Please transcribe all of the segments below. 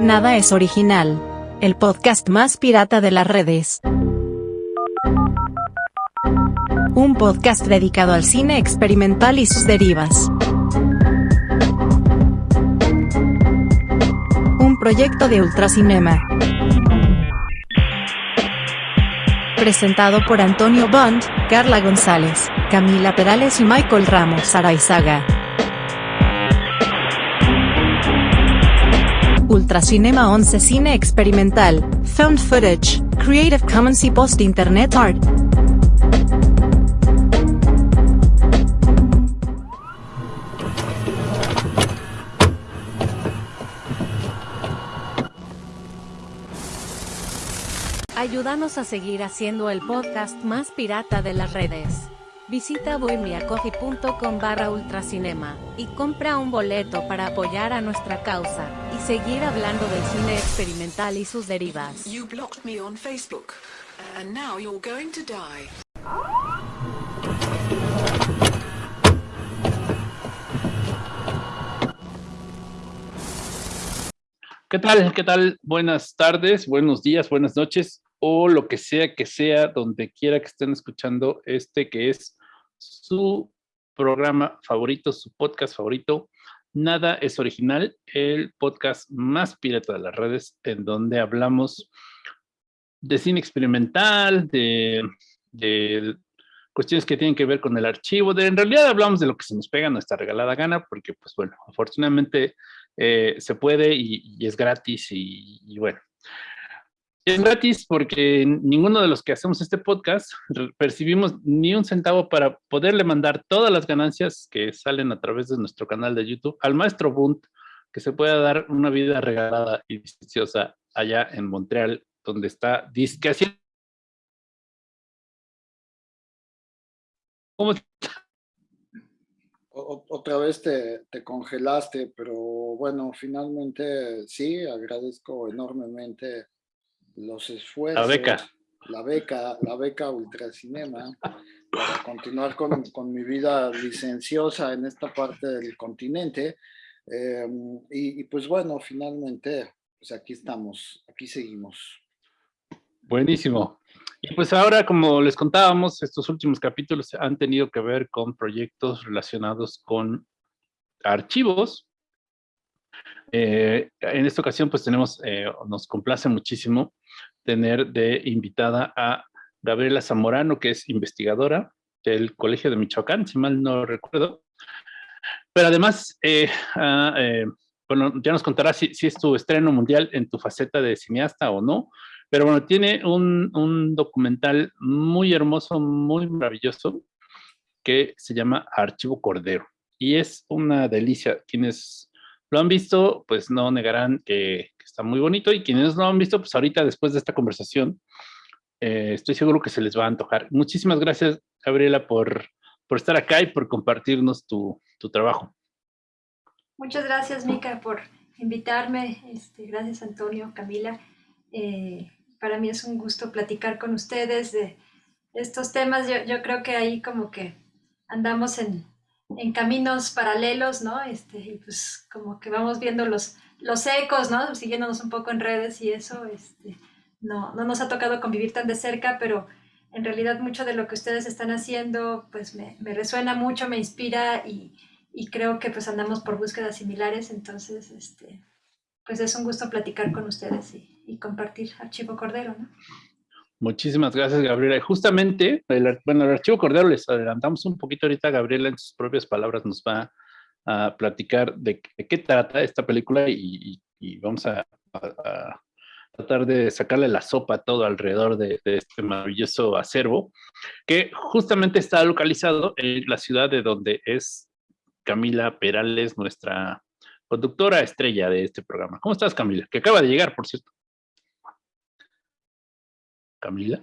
Nada es original. El podcast más pirata de las redes. Un podcast dedicado al cine experimental y sus derivas. Un proyecto de Ultracinema. Presentado por Antonio Bond, Carla González, Camila Perales y Michael Ramos Araizaga. Ultracinema 11 Cine Experimental, Found Footage, Creative Commons y Post Internet Art. Ayúdanos a seguir haciendo el podcast más pirata de las redes. Visita bohemiacoffee.com barra ultracinema y compra un boleto para apoyar a nuestra causa y seguir hablando del cine experimental y sus derivas. You blocked me on Facebook, and now you're going to die. ¿Qué tal? ¿Qué tal? Buenas tardes, buenos días, buenas noches o lo que sea que sea, donde quiera que estén escuchando este que es su programa favorito, su podcast favorito. Nada es original, el podcast más pirata de las redes, en donde hablamos de cine experimental, de, cuestiones que tienen que ver con el archivo, de en realidad hablamos de lo que se nos pega nuestra regalada gana, porque pues bueno, afortunadamente eh, se puede y, es gratis y bueno, es gratis porque ninguno de los que hacemos este podcast percibimos ni un centavo para poderle mandar todas las ganancias que salen a través de nuestro canal de YouTube al maestro Bunt, que se pueda dar una vida regalada y deliciosa allá en Montreal, donde está disque ¿Cómo Otra vez te, congelaste, pero bueno, finalmente sí, agradezco enormemente los esfuerzos. La beca. La beca, la beca Ultracinema, para continuar con, con mi vida licenciosa en esta parte del continente. Em, y, pues bueno, finalmente, pues aquí estamos, aquí seguimos. Buenísimo. Y pues ahora, como les contábamos, estos últimos capítulos han tenido que ver con proyectos relacionados con archivos. Eh, en esta ocasión, pues tenemos, eh, nos complace muchísimo tener de invitada a Gabriela Zamorano, que es investigadora del Colegio de Michoacán, si mal no recuerdo. Pero además, eh, ah, bueno, ya nos contará si, es tu estreno mundial en tu faceta de cineasta o no, pero bueno, tiene un, un documental muy hermoso, muy maravilloso, que se llama Archivo Cordero. Y es una delicia. Quienes lo han visto, pues no negarán que, está muy bonito y quienes no lo han visto, pues ahorita después de esta conversación, eh, estoy seguro que se les va a antojar. Muchísimas gracias, Gabriela, por, por estar acá y por compartirnos tu, tu trabajo. Muchas gracias, Mica, por invitarme. Este, gracias, Antonio, Camila. Eh, para mí es un gusto platicar con ustedes de estos temas. Yo, yo creo que ahí como que andamos en, en caminos paralelos, ¿no? Este, y pues como que vamos viendo los, los ecos, ¿no? Siguiéndonos un poco en redes y eso, este, no, no nos ha tocado convivir tan de cerca, pero en realidad mucho de lo que ustedes están haciendo, pues me, me resuena mucho, me inspira y, y, creo que pues andamos por búsquedas similares, entonces, este, pues es un gusto platicar con ustedes y, y compartir Archivo Cordero, ¿no? Muchísimas gracias, Gabriela. Y justamente, el, bueno, el Archivo Cordero les adelantamos un poquito ahorita, Gabriela en sus propias palabras nos va a platicar de, qué trata esta película y, vamos a, tratar de sacarle la sopa todo alrededor de, este maravilloso acervo, que justamente está localizado en la ciudad de donde es Camila Perales, nuestra conductora estrella de este programa. ¿Cómo estás, Camila? Que acaba de llegar, por cierto. Camila.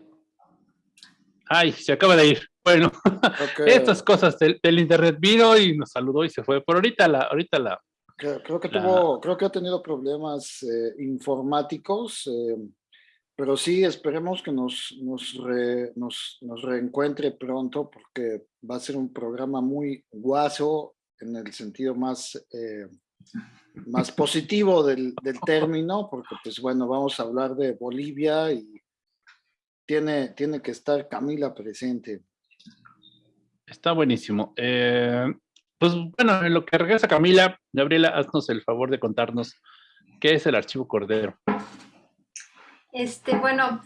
Ay, se acaba de ir. Bueno, estas cosas del, internet vino y nos saludó y se fue. Por ahorita la, ahorita la. Creo, que tuvo, creo que ha tenido problemas eh, informáticos, eh, pero sí esperemos que nos, nos, nos, reencuentre pronto porque va a ser un programa muy guaso en el sentido más, eh, más positivo del, del, término, porque pues bueno, vamos a hablar de Bolivia y tiene, tiene que estar Camila presente. Está buenísimo. Eh, pues bueno, en lo que regresa Camila, Gabriela, haznos el favor de contarnos qué es el archivo Cordero. Este, bueno,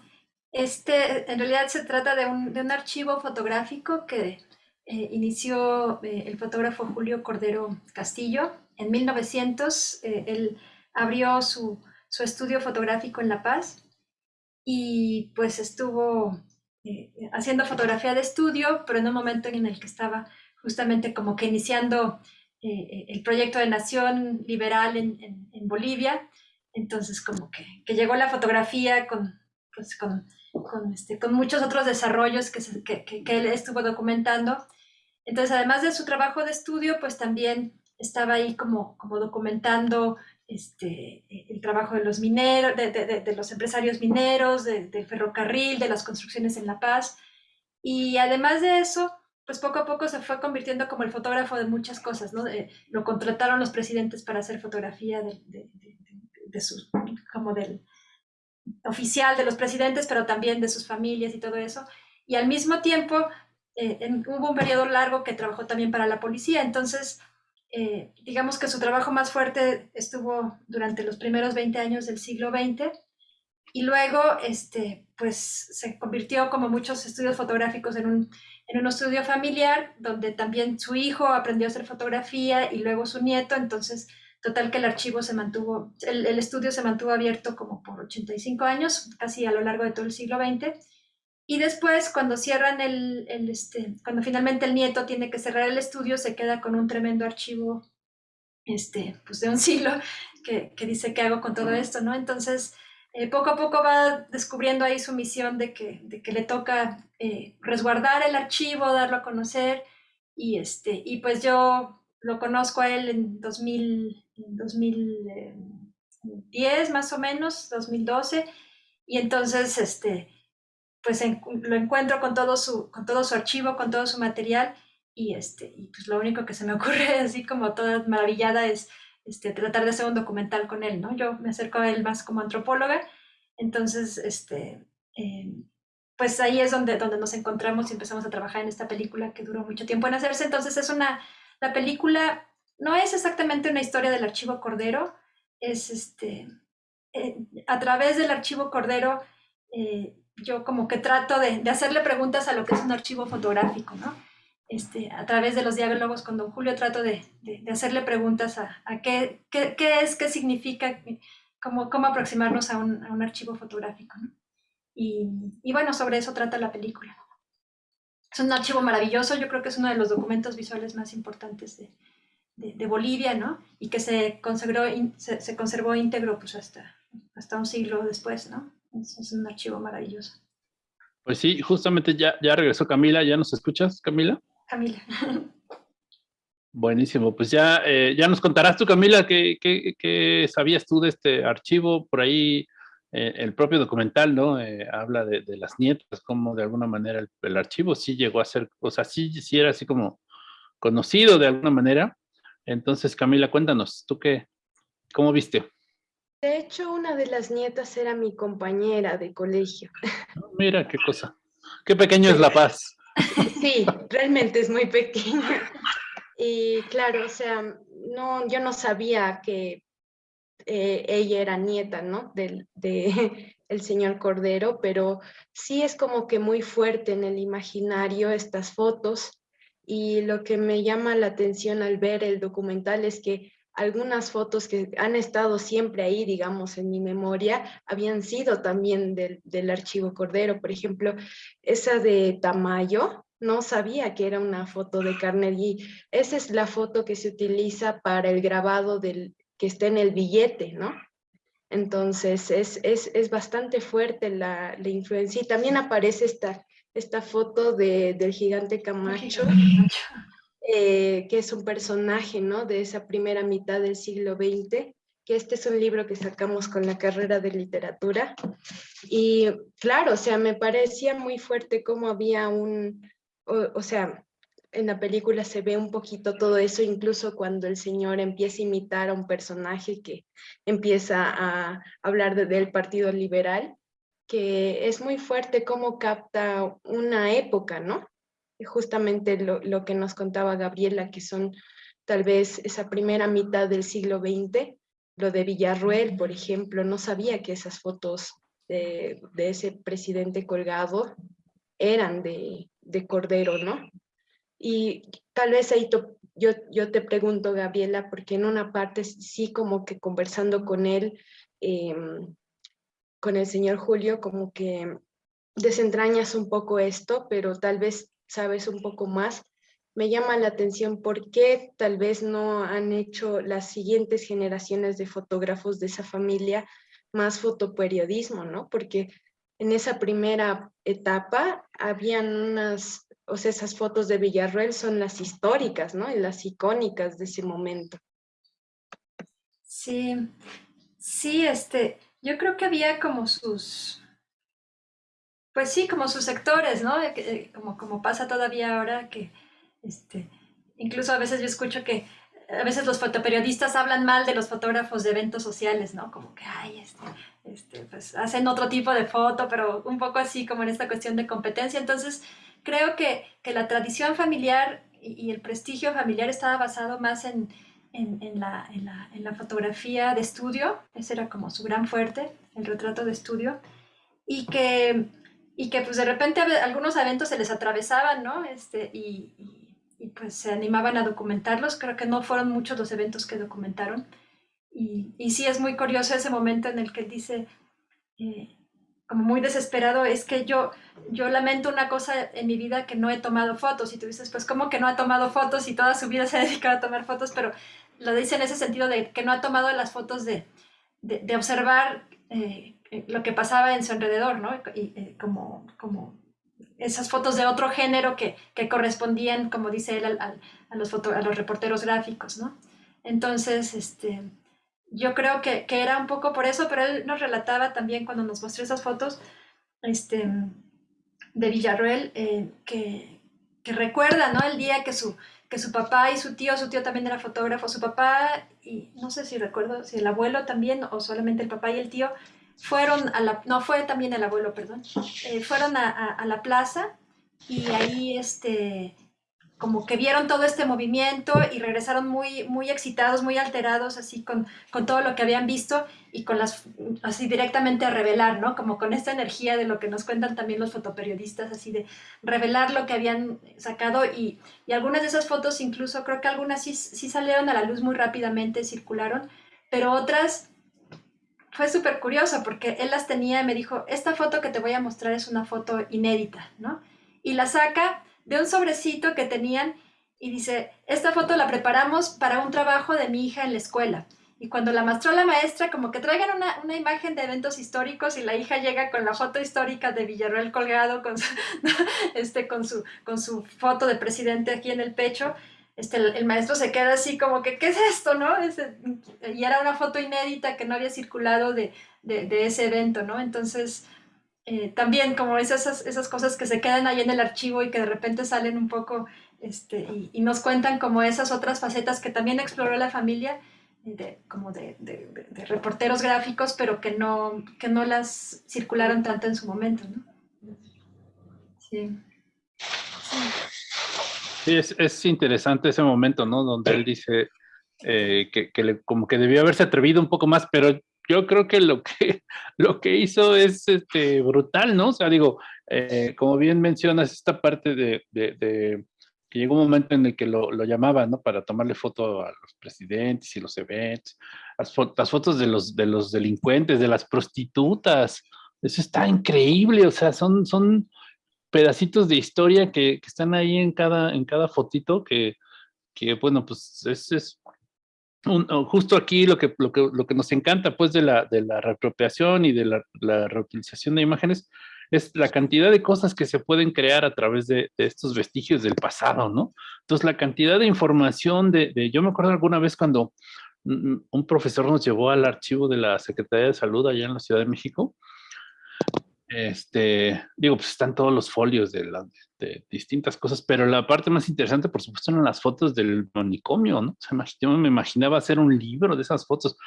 este, en realidad se trata de un, de un archivo fotográfico que eh, inició eh, el fotógrafo Julio Cordero Castillo. En 1900, eh, él abrió su, su, estudio fotográfico en La Paz y pues estuvo haciendo fotografía de estudio, pero en un momento en el que estaba justamente como que iniciando el proyecto de nación liberal en Bolivia. Entonces como que, que, llegó la fotografía con, pues, con con, este, con muchos otros desarrollos que, que, que, él estuvo documentando. Entonces, además de su trabajo de estudio, pues también estaba ahí como, como documentando este, el trabajo de los mineros, de, de, de los empresarios mineros, del ferrocarril, de las construcciones en La Paz. Y además de eso, pues poco a poco se fue convirtiendo como el fotógrafo de muchas cosas, ¿no? lo contrataron los presidentes para hacer fotografía de, sus, como del, oficial de los presidentes, pero también de sus familias y todo eso. Y al mismo tiempo eh, hubo un periodo largo que trabajó también para la policía, entonces eh, digamos que su trabajo más fuerte estuvo durante los primeros 20 años del siglo XX y luego este, pues se convirtió como muchos estudios fotográficos en un, en un estudio familiar donde también su hijo aprendió a hacer fotografía y luego su nieto, entonces Total que el archivo se mantuvo, el, el, estudio se mantuvo abierto como por 85 años, casi a lo largo de todo el siglo XX. Y después, cuando cierran el, el este, cuando finalmente el nieto tiene que cerrar el estudio, se queda con un tremendo archivo este, pues de un siglo que, que dice qué hago con todo esto, ¿no? Entonces, eh, poco a poco va descubriendo ahí su misión de que, de que le toca eh, resguardar el archivo, darlo a conocer. Y, este, y pues yo lo conozco a él en 2000, 2010 más o menos, 2012, y entonces este, pues lo encuentro con todo, su, con todo su archivo, con todo su material, y, este, y pues lo único que se me ocurre, así como toda maravillada, es este, tratar de hacer un documental con él, ¿no? Yo me acerco a él más como antropóloga, entonces, este, eh, pues ahí es donde, donde nos encontramos y empezamos a trabajar en esta película que duró mucho tiempo en hacerse, entonces es una, la película no es exactamente una historia del archivo Cordero, es este, eh, a través del archivo Cordero, eh, yo como que trato de, de, hacerle preguntas a lo que es un archivo fotográfico, ¿no? Este, a través de los diálogos con don Julio trato de, de, hacerle preguntas a, a qué, qué, qué, es, qué significa, cómo, cómo aproximarnos a un, a un archivo fotográfico, ¿no? Y, y bueno, sobre eso trata la película. Es un archivo maravilloso, yo creo que es uno de los documentos visuales más importantes de, de, Bolivia, ¿no? Y que se consagró, se, se, conservó íntegro pues hasta, hasta un siglo después, ¿no? Es, es, un archivo maravilloso. Pues sí, justamente ya, ya regresó Camila, ¿ya nos escuchas, Camila? Camila. Buenísimo, pues ya, eh, ya nos contarás tú, Camila, ¿qué, qué, qué sabías tú de este archivo? Por ahí eh, el propio documental, ¿no? Eh, habla de, de, las nietas, como de alguna manera el, el, archivo sí llegó a ser, o sea, sí, sí era así como conocido de alguna manera, entonces, Camila, cuéntanos, ¿tú qué? ¿Cómo viste? De hecho, una de las nietas era mi compañera de colegio. Mira, qué cosa. Qué pequeño es La Paz. Sí, realmente es muy pequeña. Y claro, o sea, no, yo no sabía que eh, ella era nieta, ¿no? Del de, el señor Cordero, pero sí es como que muy fuerte en el imaginario estas fotos y lo que me llama la atención al ver el documental es que algunas fotos que han estado siempre ahí, digamos, en mi memoria, habían sido también del, del archivo Cordero. Por ejemplo, esa de Tamayo, no sabía que era una foto de Carnegie. Esa es la foto que se utiliza para el grabado del, que está en el billete, ¿no? Entonces, es, es, es bastante fuerte la, la influencia. Y también aparece esta esta foto de, del gigante Camacho, eh, que es un personaje ¿no? de esa primera mitad del siglo XX, que este es un libro que sacamos con la carrera de literatura. Y claro, o sea, me parecía muy fuerte cómo había un, o, sea, en la película se ve un poquito todo eso, incluso cuando el señor empieza a imitar a un personaje que empieza a hablar del Partido Liberal, que es muy fuerte cómo capta una época, ¿no? Justamente lo, lo que nos contaba Gabriela, que son tal vez esa primera mitad del siglo XX, lo de Villarruel, por ejemplo, no sabía que esas fotos de, de ese presidente colgado eran de, de Cordero, ¿no? Y tal vez ahí yo, yo te pregunto, Gabriela, porque en una parte sí como que conversando con él, em, con el señor Julio, como que desentrañas un poco esto, pero tal vez sabes un poco más. Me llama la atención por qué tal vez no han hecho las siguientes generaciones de fotógrafos de esa familia más fotoperiodismo, ¿no? Porque en esa primera etapa habían unas, o sea, esas fotos de Villarroel son las históricas, ¿no? Y las icónicas de ese momento. Sí, sí, este, yo creo que había como sus, pues sí, como sus sectores, ¿no? Como, como pasa todavía ahora que, este, incluso a veces yo escucho que a veces los fotoperiodistas hablan mal de los fotógrafos de eventos sociales, ¿no? Como que, ay, este, este, pues hacen otro tipo de foto, pero un poco así como en esta cuestión de competencia. Entonces, creo que, que la tradición familiar y, el prestigio familiar estaba basado más en, en, en, la, en, la, fotografía de estudio, ese era como su gran fuerte, el retrato de estudio, y que, y que pues de repente algunos eventos se les atravesaban, ¿no? Este, y, y, pues se animaban a documentarlos, creo que no fueron muchos los eventos que documentaron, y, y sí es muy curioso ese momento en el que él dice, eh, como muy desesperado, es que yo, yo lamento una cosa en mi vida que no he tomado fotos. Y tú dices, pues, ¿cómo que no ha tomado fotos y toda su vida se ha dedicado a tomar fotos? Pero lo dice en ese sentido de que no ha tomado las fotos de, de, observar eh, lo que pasaba en su alrededor, ¿no? Y, eh, como, como esas fotos de otro género que, que correspondían, como dice él, a, los a los reporteros gráficos, ¿no? Entonces, este, yo creo que, que, era un poco por eso, pero él nos relataba también cuando nos mostró esas fotos este, de Villarroel, eh, que, que, recuerda ¿no? el día que su, que su papá y su tío, su tío también era fotógrafo, su papá, y no sé si recuerdo si el abuelo también, o solamente el papá y el tío, fueron a la, no fue también el abuelo, perdón, eh, fueron a, a, la plaza y ahí este, como que vieron todo este movimiento y regresaron muy, muy excitados, muy alterados, así con, con todo lo que habían visto y con las, así directamente a revelar, ¿no? Como con esta energía de lo que nos cuentan también los fotoperiodistas, así de revelar lo que habían sacado y, y algunas de esas fotos incluso, creo que algunas sí, sí salieron a la luz muy rápidamente, circularon, pero otras fue súper curioso porque él las tenía y me dijo, esta foto que te voy a mostrar es una foto inédita, ¿no? Y la saca de un sobrecito que tenían y dice, esta foto la preparamos para un trabajo de mi hija en la escuela. Y cuando la mostró la maestra, como que traigan una, una, imagen de eventos históricos y la hija llega con la foto histórica de Villarreal colgado con este, con su, con su foto de presidente aquí en el pecho. Este, el, maestro se queda así como que, ¿qué es esto? ¿no? y era una foto inédita que no había circulado de, de, de ese evento, ¿no? Entonces, eh, también como esas, esas cosas que se quedan ahí en el archivo y que de repente salen un poco este, y, nos cuentan como esas otras facetas que también exploró la familia, eh, de, como de, de, de, reporteros gráficos, pero que no, que no las circularon tanto en su momento. ¿no? Sí. Sí, es, es, interesante ese momento, ¿no? Donde él dice eh, que, que le, como que debió haberse atrevido un poco más, pero yo creo que lo que, lo que hizo es este, brutal, ¿no? O sea, digo, eh, como bien mencionas, esta parte de, de, que llegó un momento en el que lo, lo llamaban, ¿no? Para tomarle foto a los presidentes y los eventos, las, las, fotos de los, de los delincuentes, de las prostitutas, eso está increíble, o sea, son, son pedacitos de historia que, que están ahí en cada, en cada fotito que, que bueno, pues es, es justo aquí lo que, lo que, lo, que, nos encanta pues de la, de la reapropiación y de la, la, reutilización de imágenes es la cantidad de cosas que se pueden crear a través de, de estos vestigios del pasado, ¿no? Entonces la cantidad de información de, de, yo me acuerdo alguna vez cuando un profesor nos llevó al archivo de la Secretaría de Salud allá en la Ciudad de México Este, digo, pues están todos los folios de, de, distintas cosas, pero la parte más interesante, por supuesto, eran las fotos del manicomio, ¿no? O sea, yo me imaginaba hacer un libro de esas fotos.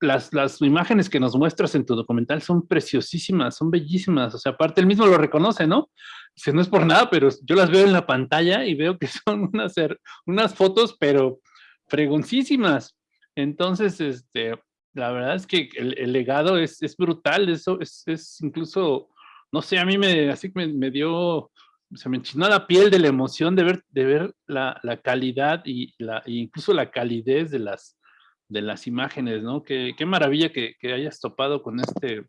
Las, las imágenes que nos muestras en tu documental son preciosísimas, son bellísimas. O sea, aparte, él mismo lo reconoce, ¿no? Dice, no es por nada, pero yo las veo en la pantalla y veo que son unas, unas fotos, pero fregoncísimas. Entonces, este, la verdad es que el, legado es, es, brutal, eso es, es, incluso, no sé, a mí me, así me, me dio, se me enchinó la piel de la emoción de ver, de ver la, la calidad y la, e incluso la calidez de las, de las imágenes, ¿no? Qué, qué maravilla que, que, hayas topado con este,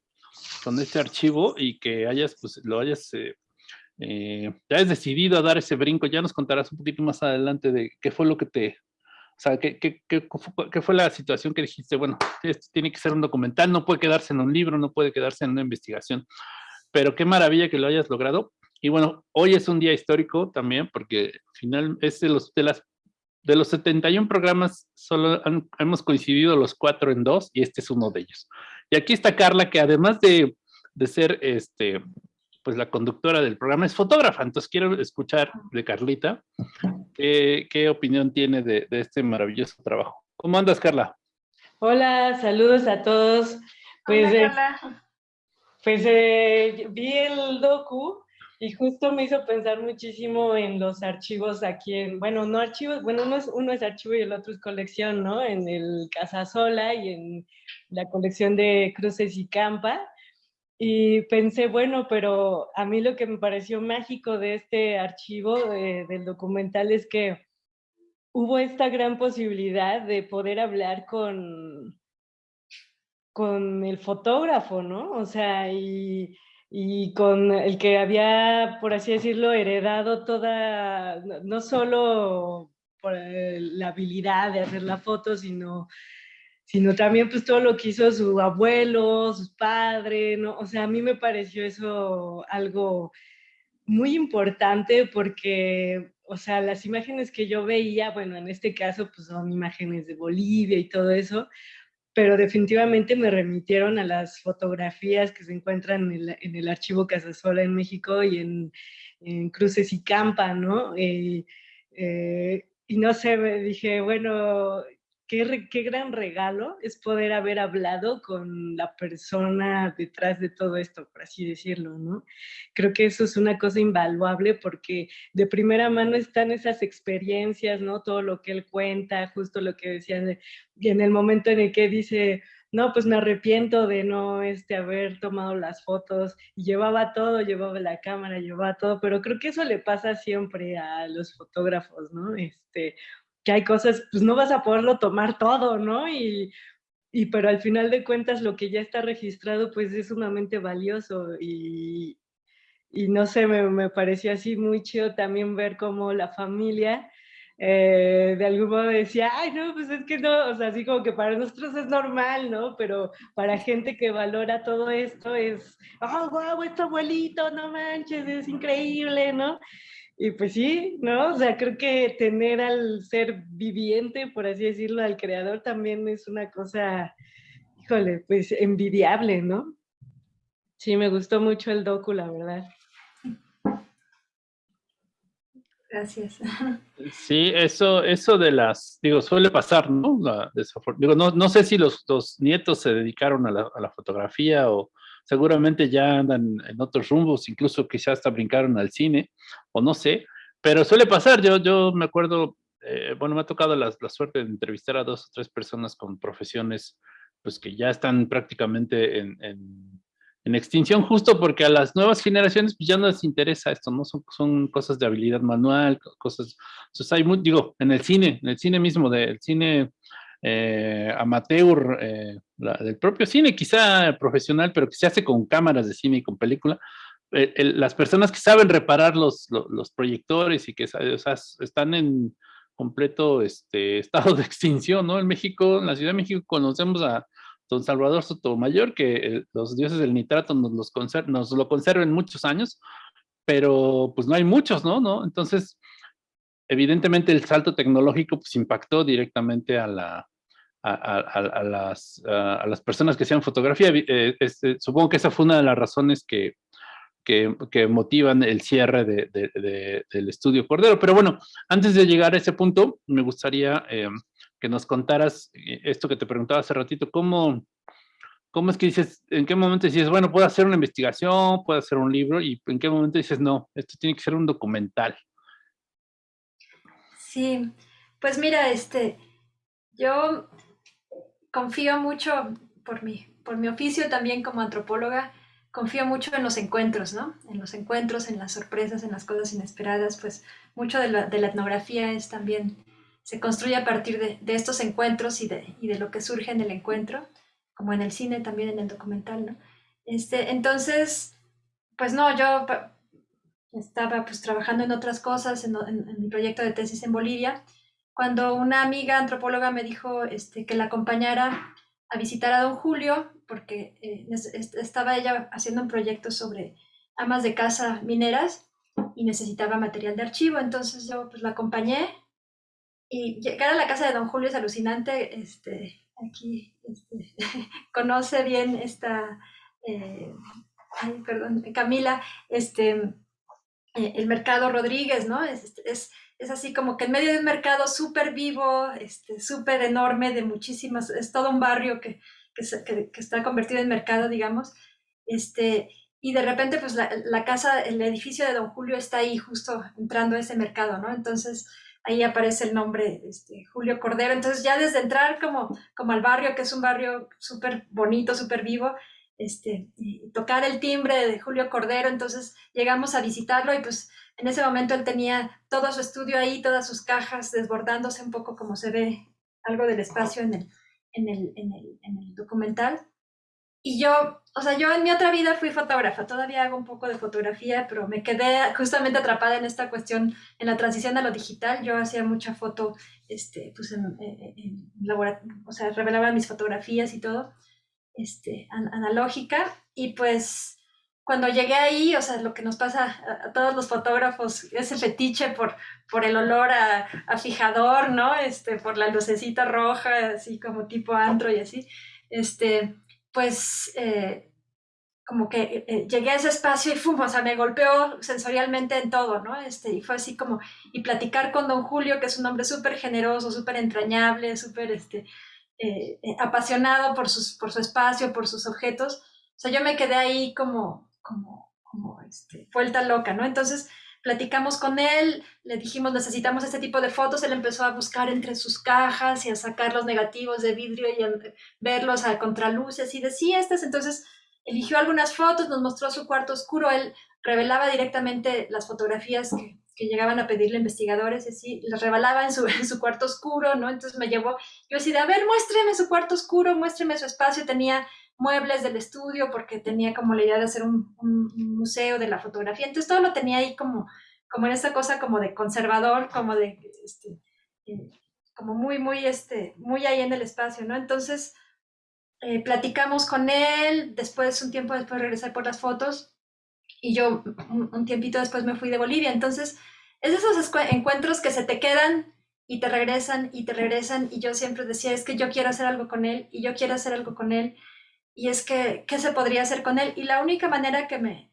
con este archivo y que hayas, pues, lo hayas, eh, eh, hayas decidido a dar ese brinco. Ya nos contarás un poquito más adelante de qué fue lo que te, sea, ¿qué, qué, qué, qué, fue la situación que dijiste? Bueno, esto tiene que ser un documental, no puede quedarse en un libro, no puede quedarse en una investigación, pero qué maravilla que lo hayas logrado. Y bueno, hoy es un día histórico también, porque al final es de los, de las, de los 71 programas, solo hemos coincidido los cuatro en dos, y este es uno de ellos. Y aquí está Carla, que además de, de ser este, pues la conductora del programa es fotógrafa, entonces quiero escuchar de Carlita qué, qué opinión tiene de, de, este maravilloso trabajo. ¿Cómo andas, Carla? Hola, saludos a todos. Pues, Hola, eh, Carla. pues eh, vi el docu y justo me hizo pensar muchísimo en los archivos aquí en, bueno, no archivos, bueno, uno es, uno es archivo y el otro es colección, ¿no? En el Casasola y en la colección de Cruces y Campa. Y pensé, bueno, pero a mí lo que me pareció mágico de este archivo del documental es que hubo esta gran posibilidad de poder hablar con, con el fotógrafo, ¿no? O sea, y, y con el que había, por así decirlo, heredado toda, no solo por la habilidad de hacer la foto, sino sino también pues todo lo que hizo su abuelo, sus padres, ¿no? O sea, a mí me pareció eso algo muy importante porque, o sea, las imágenes que yo veía, bueno, en este caso pues son imágenes de Bolivia y todo eso, pero definitivamente me remitieron a las fotografías que se encuentran en el, en el archivo Casasola en México y en, en Cruces y Campa, ¿no? Eh, eh, y no sé, dije, bueno, qué, gran regalo es poder haber hablado con la persona detrás de todo esto, por así decirlo, ¿no? Creo que eso es una cosa invaluable porque de primera mano están esas experiencias, ¿no? Todo lo que él cuenta, justo lo que decía, y en el momento en el que dice, no, pues me arrepiento de no este, haber tomado las fotos, y llevaba todo, llevaba la cámara, llevaba todo, pero creo que eso le pasa siempre a los fotógrafos, ¿no? Este, que hay cosas, pues no vas a poderlo tomar todo, ¿no? Y, y pero al final de cuentas lo que ya está registrado pues es sumamente valioso y, y no sé, me, me, pareció así muy chido también ver cómo la familia eh, de algún modo decía, ay no, pues es que no, o sea, así como que para nosotros es normal, ¿no? Pero para gente que valora todo esto es, oh, wow, este abuelito, no manches, es increíble, ¿no? Y pues sí, ¿no? O sea, creo que tener al ser viviente, por así decirlo, al creador también es una cosa, híjole, pues envidiable, ¿no? Sí, me gustó mucho el docu, la verdad. Gracias. Sí, eso, eso de las, digo, suele pasar, ¿no? La, digo, no, no sé si los, los nietos se dedicaron a la, a la fotografía o, seguramente ya andan en otros rumbos, incluso quizás hasta brincaron al cine, o no sé, pero suele pasar, yo, yo me acuerdo, eh, bueno, me ha tocado la, la, suerte de entrevistar a dos o tres personas con profesiones, pues que ya están prácticamente en, en, en extinción, justo porque a las nuevas generaciones pues ya no les interesa esto, ¿no? Son, son cosas de habilidad manual, cosas, entonces hay, muy, digo, en el cine, en el cine mismo, del cine eh, amateur eh, del propio cine, quizá profesional, pero que se hace con cámaras de cine y con película, eh, las personas que saben reparar los, los, los proyectores y que o sea, están en completo este, estado de extinción, ¿no? En México, en la Ciudad de México conocemos a don Salvador Sotomayor, que eh, los dioses del nitrato nos, los conser nos lo conserven muchos años, pero pues no hay muchos, ¿no? ¿no? Entonces, evidentemente el salto tecnológico pues impactó directamente a la, a, las, a, las, personas que sean fotografía. Eh, este, supongo que esa fue una de las razones que, que, motivan el cierre de, del estudio Cordero. Pero bueno, antes de llegar a ese punto, me gustaría eh, que nos contaras eh, esto que te preguntaba hace ratito, ¿cómo, ¿cómo es que dices, en qué momento dices, bueno, puedo hacer una investigación, puedo hacer un libro, y en qué momento dices, no, esto tiene que ser un documental? Sí, pues mira, este, yo confío mucho por mi, por mi oficio también como antropóloga, confío mucho en los encuentros, ¿no? En los encuentros, en las sorpresas, en las cosas inesperadas, pues mucho de la, etnografía es también, se construye a partir de, estos encuentros y de, y de, lo que surge en el encuentro, como en el cine, también en el documental, ¿no? Este, entonces, pues no, yo estaba pues trabajando en otras cosas, en, en mi proyecto de tesis en Bolivia, cuando una amiga antropóloga me dijo este, que la acompañara a visitar a don Julio, porque eh, estaba ella haciendo un proyecto sobre amas de casa mineras y necesitaba material de archivo, entonces yo pues la acompañé y llegar a la casa de don Julio es alucinante, este, aquí este, conoce bien esta, eh, ay, perdón, Camila, este, eh, el mercado Rodríguez, ¿no? Es, es, es así como que en medio de un mercado súper vivo, este, súper enorme, de muchísimas, es todo un barrio que, que, está convertido en mercado, digamos, este, y de repente pues la, casa, el edificio de Don Julio está ahí justo entrando a ese mercado, ¿no? Entonces ahí aparece el nombre este, Julio Cordero, entonces ya desde entrar como, como al barrio, que es un barrio súper bonito, súper vivo, este, tocar el timbre de Julio Cordero, entonces llegamos a visitarlo y pues en ese momento él tenía todo su estudio ahí, todas sus cajas, desbordándose un poco como se ve algo del espacio en el, en el, en el, en el documental. Y yo, o sea, yo en mi otra vida fui fotógrafa, todavía hago un poco de fotografía, pero me quedé justamente atrapada en esta cuestión, en la transición a lo digital. Yo hacía mucha foto, este, pues en, en, o sea, revelaba mis fotografías y todo, este, analógica, y pues cuando llegué ahí, o sea, lo que nos pasa a, todos los fotógrafos, ese fetiche por, por el olor a, a, fijador, ¿no? Este, por la lucecita roja, así como tipo antro y así, este, pues eh, como que eh, eh, llegué a ese espacio y fumo, o sea, me golpeó sensorialmente en todo, ¿no? Este, y fue así como, y platicar con don Julio, que es un hombre súper generoso, súper entrañable, súper, este, apasionado por, sus, por su espacio, por sus objetos, o sea, yo me quedé ahí como, como, como este, vuelta loca, ¿no? Entonces platicamos con él, le dijimos necesitamos este tipo de fotos, él empezó a buscar entre sus cajas y a sacar los negativos de vidrio y a verlos a contraluces y decía estas, entonces eligió algunas fotos, nos mostró su cuarto oscuro, él revelaba directamente las fotografías que, que llegaban a pedirle investigadores, y así, las revelaba en su, en su cuarto oscuro, ¿no? Entonces me llevó, yo decía, a ver, muéstreme su cuarto oscuro, muéstreme su espacio, tenía muebles del estudio porque tenía como la idea de hacer un, museo de la fotografía. Entonces todo lo tenía ahí como, como en esa cosa como de conservador, como de, este, eh, como muy, muy, este, muy ahí en el espacio, ¿no? Entonces eh, platicamos con él, después, un tiempo después regresé por las fotos y yo un, tiempito después me fui de Bolivia. Entonces, es esos encuentros que se te quedan y te regresan y te regresan y yo siempre decía, es que yo quiero hacer algo con él y yo quiero hacer algo con él y es que, ¿qué se podría hacer con él? Y la única manera que me,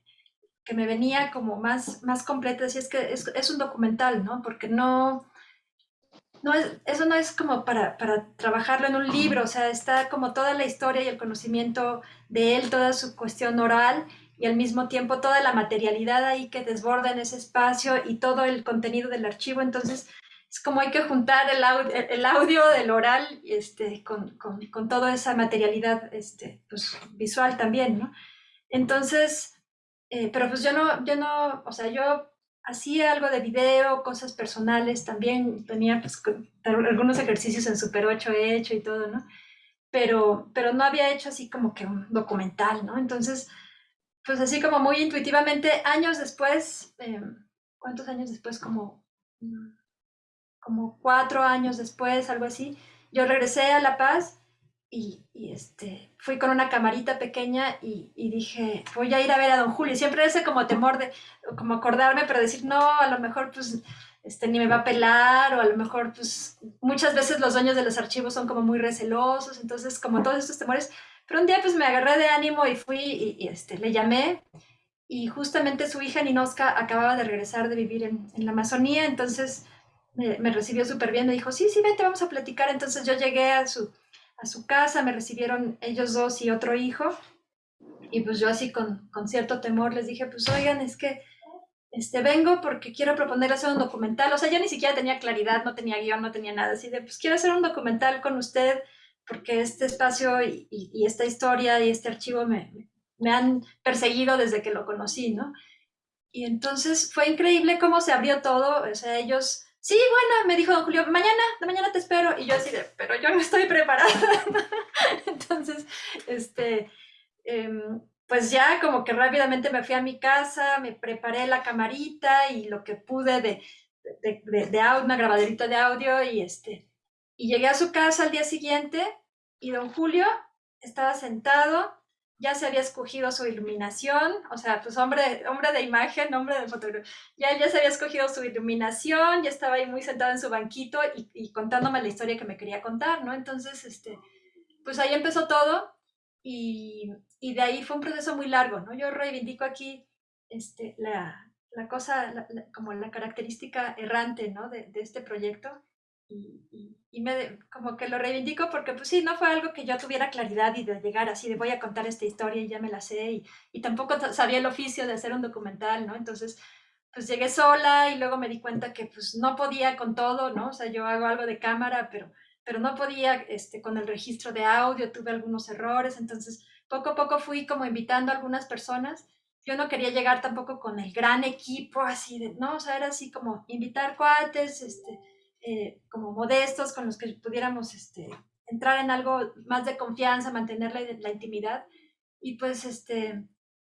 que me venía como más, más completa es que es, es un documental, ¿no? Porque no, no es, eso no es como para, para, trabajarlo en un libro, o sea, está como toda la historia y el conocimiento de él, toda su cuestión oral y al mismo tiempo toda la materialidad ahí que desborda en ese espacio y todo el contenido del archivo. Entonces, es como hay que juntar el audio, el audio del oral este, con, con, con, toda esa materialidad este, pues, visual también, ¿no? Entonces, eh, pero pues yo no, yo no, o sea, yo hacía algo de video, cosas personales también, tenía pues, algunos ejercicios en Super 8 he hecho y todo, ¿no? Pero, pero no había hecho así como que un documental, ¿no? Entonces, pues así como muy intuitivamente, años después, eh, ¿cuántos años después? Como mm, como cuatro años después, algo así, yo regresé a La Paz y, este, fui con una camarita pequeña y, dije, voy a ir a ver a don Julio. Siempre ese como temor de, como acordarme, pero decir, no, a lo mejor pues este, ni me va a pelar o a lo mejor pues muchas veces los dueños de los archivos son como muy recelosos, entonces como todos estos temores, pero un día pues me agarré de ánimo y fui y, este, le llamé y justamente su hija Ninoska acababa de regresar de vivir en, en la Amazonía, entonces me, me recibió súper bien, me dijo, sí, sí, vente, vamos a platicar, entonces yo llegué a su, a su casa, me recibieron ellos dos y otro hijo, y pues yo así con, con cierto temor les dije, pues oigan, es que este, vengo porque quiero proponer hacer un documental. O sea, yo ni siquiera tenía claridad, no tenía guion, no tenía nada. Así de, pues quiero hacer un documental con usted porque este espacio y, esta historia y este archivo me, han perseguido desde que lo conocí, ¿no? Y entonces fue increíble cómo se abrió todo. O sea, ellos, sí, bueno, me dijo don Julio, mañana, mañana te espero. Y yo así de, pero yo no estoy preparada. entonces, este... Em, pues ya como que rápidamente me fui a mi casa, me preparé la camarita y lo que pude de, de, de, una grabaderita de audio y este, y llegué a su casa al día siguiente y don Julio estaba sentado, ya se había escogido su iluminación, o sea, pues hombre, hombre de imagen, hombre de fotografía, ya, ya se había escogido su iluminación, ya estaba ahí muy sentado en su banquito y, contándome la historia que me quería contar, ¿no? Entonces, este, pues ahí empezó todo y, y de ahí fue un proceso muy largo, ¿no? Yo reivindico aquí este, la, la cosa, como la característica errante, ¿no? De este proyecto y, y, me, como que lo reivindico porque pues sí, no fue algo que yo tuviera claridad y de llegar así de voy a contar esta historia y ya me la sé y, y tampoco sabía el oficio de hacer un documental, ¿no? Entonces, pues llegué sola y luego me di cuenta que pues no podía con todo, ¿no? O sea, yo hago algo de cámara, pero, pero no podía este, con el registro de audio, tuve algunos errores, entonces poco a poco fui como invitando a algunas personas. Yo no quería llegar tampoco con el gran equipo así de, no, o sea, era así como invitar cuates, este, eh, como modestos con los que pudiéramos este, entrar en algo más de confianza, mantener la, intimidad. Y pues este,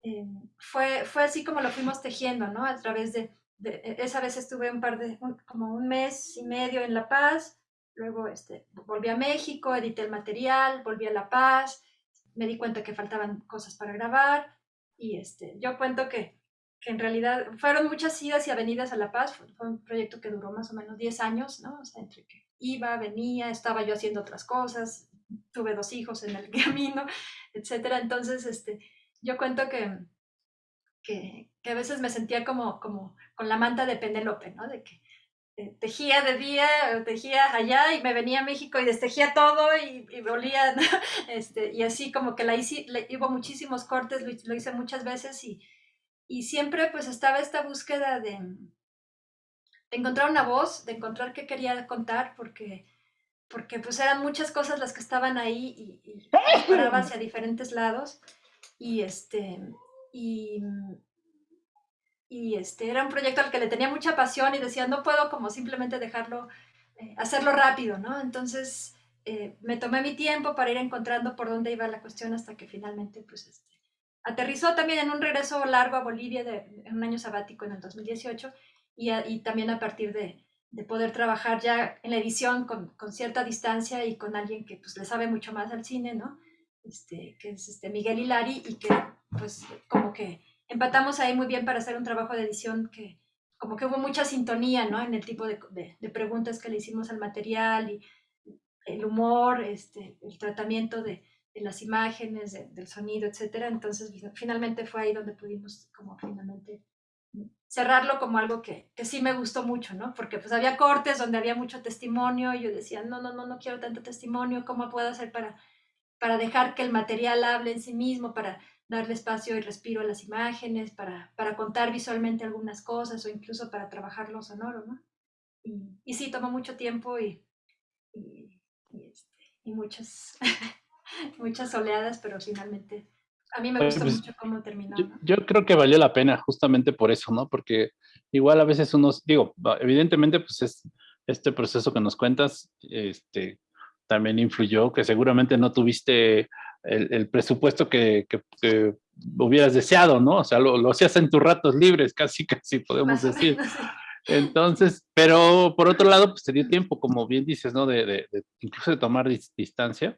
eh, fue, fue así como lo fuimos tejiendo, ¿no? A través de, de, esa vez estuve un par de, como un mes y medio en La Paz, luego este, volví a México, edité el material, volví a La Paz, me di cuenta que faltaban cosas para grabar y este, yo cuento que, que en realidad fueron muchas idas y avenidas a La Paz, fue, un proyecto que duró más o menos 10 años, ¿no? O sea, entre que iba, venía, estaba yo haciendo otras cosas, tuve dos hijos en el camino, etcétera. Entonces, este, yo cuento que, que, que, a veces me sentía como, como con la manta de Penélope, ¿no? De que eh, tejía de día, tejía allá y me venía a México y destejía todo y, y volía, este, y así como que la hice, le, hubo muchísimos cortes, lo, lo, hice muchas veces y, y siempre pues estaba esta búsqueda de, de, encontrar una voz, de encontrar qué quería contar, porque, porque pues eran muchas cosas las que estaban ahí y, y paraba hacia diferentes lados y este, y y este, era un proyecto al que le tenía mucha pasión y decía, no puedo como simplemente dejarlo, eh, hacerlo rápido, ¿no? Entonces eh, me tomé mi tiempo para ir encontrando por dónde iba la cuestión hasta que finalmente, pues, este, aterrizó también en un regreso largo a Bolivia de, en un año sabático en el 2018 y, a, y también a partir de, de, poder trabajar ya en la edición con, con, cierta distancia y con alguien que pues le sabe mucho más al cine, ¿no? Este, que es este Miguel Hilari y que pues como que empatamos ahí muy bien para hacer un trabajo de edición que como que hubo mucha sintonía, ¿no? En el tipo de, de, preguntas que le hicimos al material y el humor, este, el tratamiento de, de las imágenes, del sonido, etcétera. Entonces, finalmente fue ahí donde pudimos como finalmente cerrarlo como algo que, que, sí me gustó mucho, ¿no? Porque pues había cortes donde había mucho testimonio y yo decía, no, no, no, no quiero tanto testimonio, ¿cómo puedo hacer para, para dejar que el material hable en sí mismo, para darle espacio y respiro a las imágenes, para, para contar visualmente algunas cosas o incluso para trabajar lo sonoro, ¿no? Y, y sí, tomó mucho tiempo y, y, y este, muchas, muchas oleadas, pero finalmente a mí me gustó pues, mucho cómo terminó. Yo, ¿no? yo, creo que valió la pena justamente por eso, ¿no? Porque igual a veces unos, digo, evidentemente pues es este proceso que nos cuentas, este, también influyó, que seguramente no tuviste el, el presupuesto que, que, que, hubieras deseado, ¿no? O sea, lo, lo, hacías en tus ratos libres, casi, casi podemos decir. Entonces, pero por otro lado, pues te dio tiempo, como bien dices, ¿no? De, de, de incluso de tomar dis, distancia.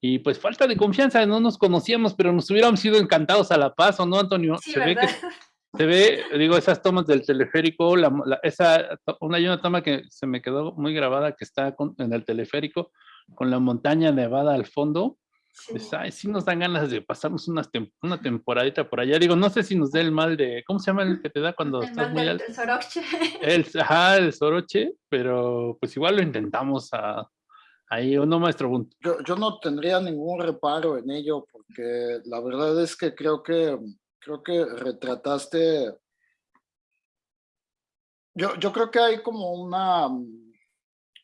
Y pues falta de confianza, no nos conocíamos, pero nos hubiéramos ido encantados a La Paz, ¿o no, Antonio? Sí, Se ¿verdad? ve que se ve, digo, esas tomas del teleférico, la, esa, una, hay una toma que se me quedó muy grabada que está en el teleférico con la montaña nevada al fondo. Sí. sí nos dan ganas de pasarnos una, una temporadita por allá. Digo, no sé si nos dé el mal de, ¿cómo se llama el que te da cuando estás muy alto? El soroche. El, ajá, el soroche, pero pues igual lo intentamos a, ahí, ¿o no, maestro Yo, yo no tendría ningún reparo en ello, porque la verdad es que creo que creo que retrataste, yo, yo creo que hay como una,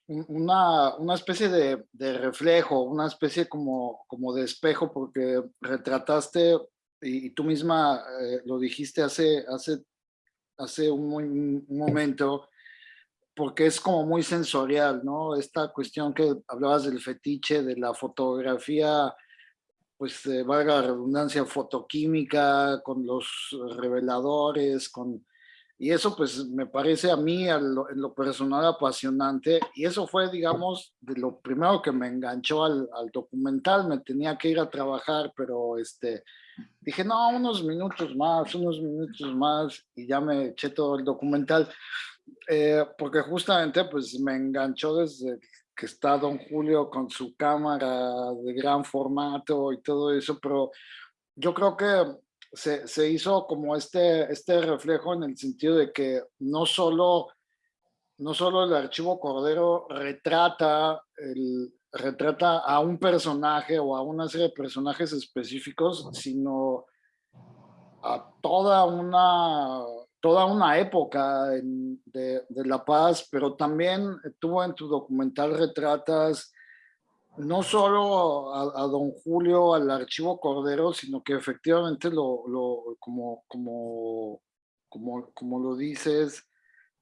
una, una especie de, de, reflejo, una especie como, como de espejo, porque retrataste, y, tú misma eh, lo dijiste hace, hace, hace un, un, momento, porque es como muy sensorial, ¿no? Esta cuestión que hablabas del fetiche, de la fotografía pues eh, valga la redundancia, fotoquímica, con los reveladores, con... Y eso pues me parece a mí en lo personal apasionante y eso fue digamos de lo primero que me enganchó al, al, documental, me tenía que ir a trabajar pero este dije no, unos minutos más, unos minutos más y ya me eché todo el documental eh, porque justamente pues me enganchó desde que está don Julio con su cámara de gran formato y todo eso, pero yo creo que se, se, hizo como este, este reflejo en el sentido de que no solo, no solo el archivo Cordero retrata, el, retrata a un personaje o a una serie de personajes específicos, sino a toda una toda una época de, La Paz, pero también tuvo en tu documental retratas no solo a, don Julio, al archivo Cordero, sino que efectivamente lo, lo como, como, como, como lo dices,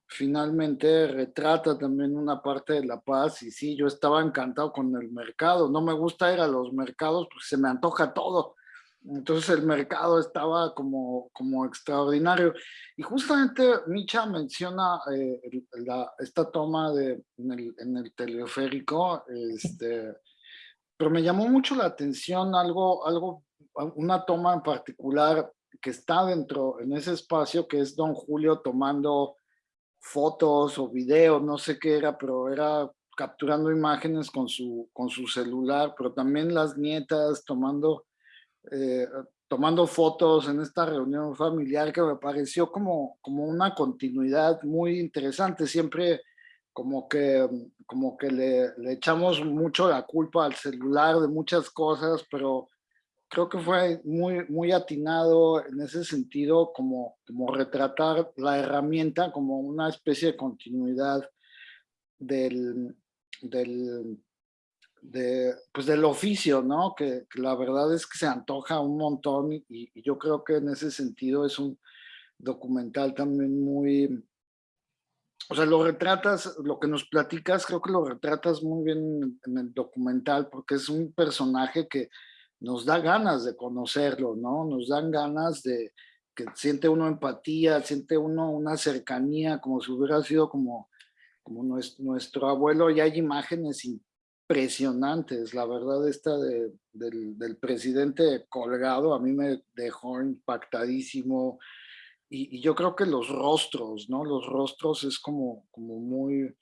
finalmente retrata también una parte de La Paz. Y sí, yo estaba encantado con el mercado, no me gusta ir a los mercados porque se me antoja todo, entonces el mercado estaba como, como extraordinario. Y justamente Micha menciona eh, la, esta toma de, en, el, en el teleférico, este, pero me llamó mucho la atención algo, algo, una toma en particular que está dentro, en ese espacio, que es don Julio tomando fotos o videos, no sé qué era, pero era capturando imágenes con su, con su celular, pero también las nietas tomando eh, tomando fotos en esta reunión familiar que me pareció como, como una continuidad muy interesante. Siempre como que, como que le, le, echamos mucho la culpa al celular de muchas cosas, pero creo que fue muy, muy atinado en ese sentido como, como retratar la herramienta como una especie de continuidad del, del pues del oficio, ¿no? Que, la verdad es que se antoja un montón y, yo creo que en ese sentido es un documental también muy, o sea, lo retratas, lo que nos platicas, creo que lo retratas muy bien en el documental porque es un personaje que nos da ganas de conocerlo, ¿no? Nos dan ganas de que siente uno empatía, siente uno una cercanía, como si hubiera sido como, como nuestro, nuestro abuelo, y hay imágenes impresionantes. La verdad, esta de, del, presidente colgado a mí me dejó impactadísimo. Y, yo creo que los rostros, ¿no? Los rostros es como, como muy,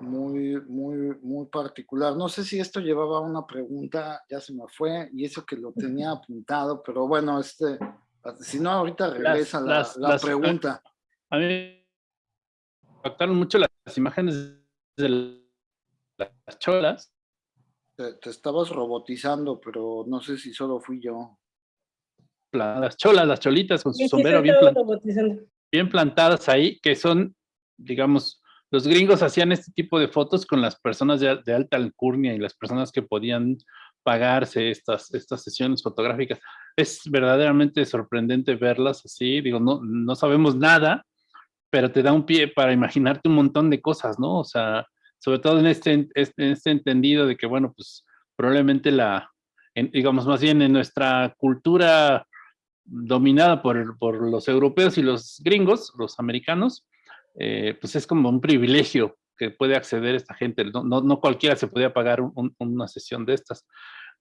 muy, muy, muy particular. No sé si esto llevaba una pregunta, ya se me fue, y eso que lo tenía apuntado, pero bueno, este, si no, ahorita regresa la, la, pregunta. A mí me impactaron mucho las imágenes del las cholas. Te, estabas robotizando, pero no sé si solo fui yo. Las cholas, las cholitas con su sombrero bien, bien plantadas ahí, que son, digamos, los gringos hacían este tipo de fotos con las personas de, alta alcurnia y las personas que podían pagarse estas, estas sesiones fotográficas. Es verdaderamente sorprendente verlas así, digo, no, no sabemos nada, pero te da un pie para imaginarte un montón de cosas, ¿no? O sea, sobre todo en este, en este entendido de que, bueno, pues probablemente la, digamos más bien en nuestra cultura dominada por, por, los europeos y los gringos, los americanos, eh, pues es como un privilegio que puede acceder esta gente. No, no, cualquiera se podía pagar una sesión de estas.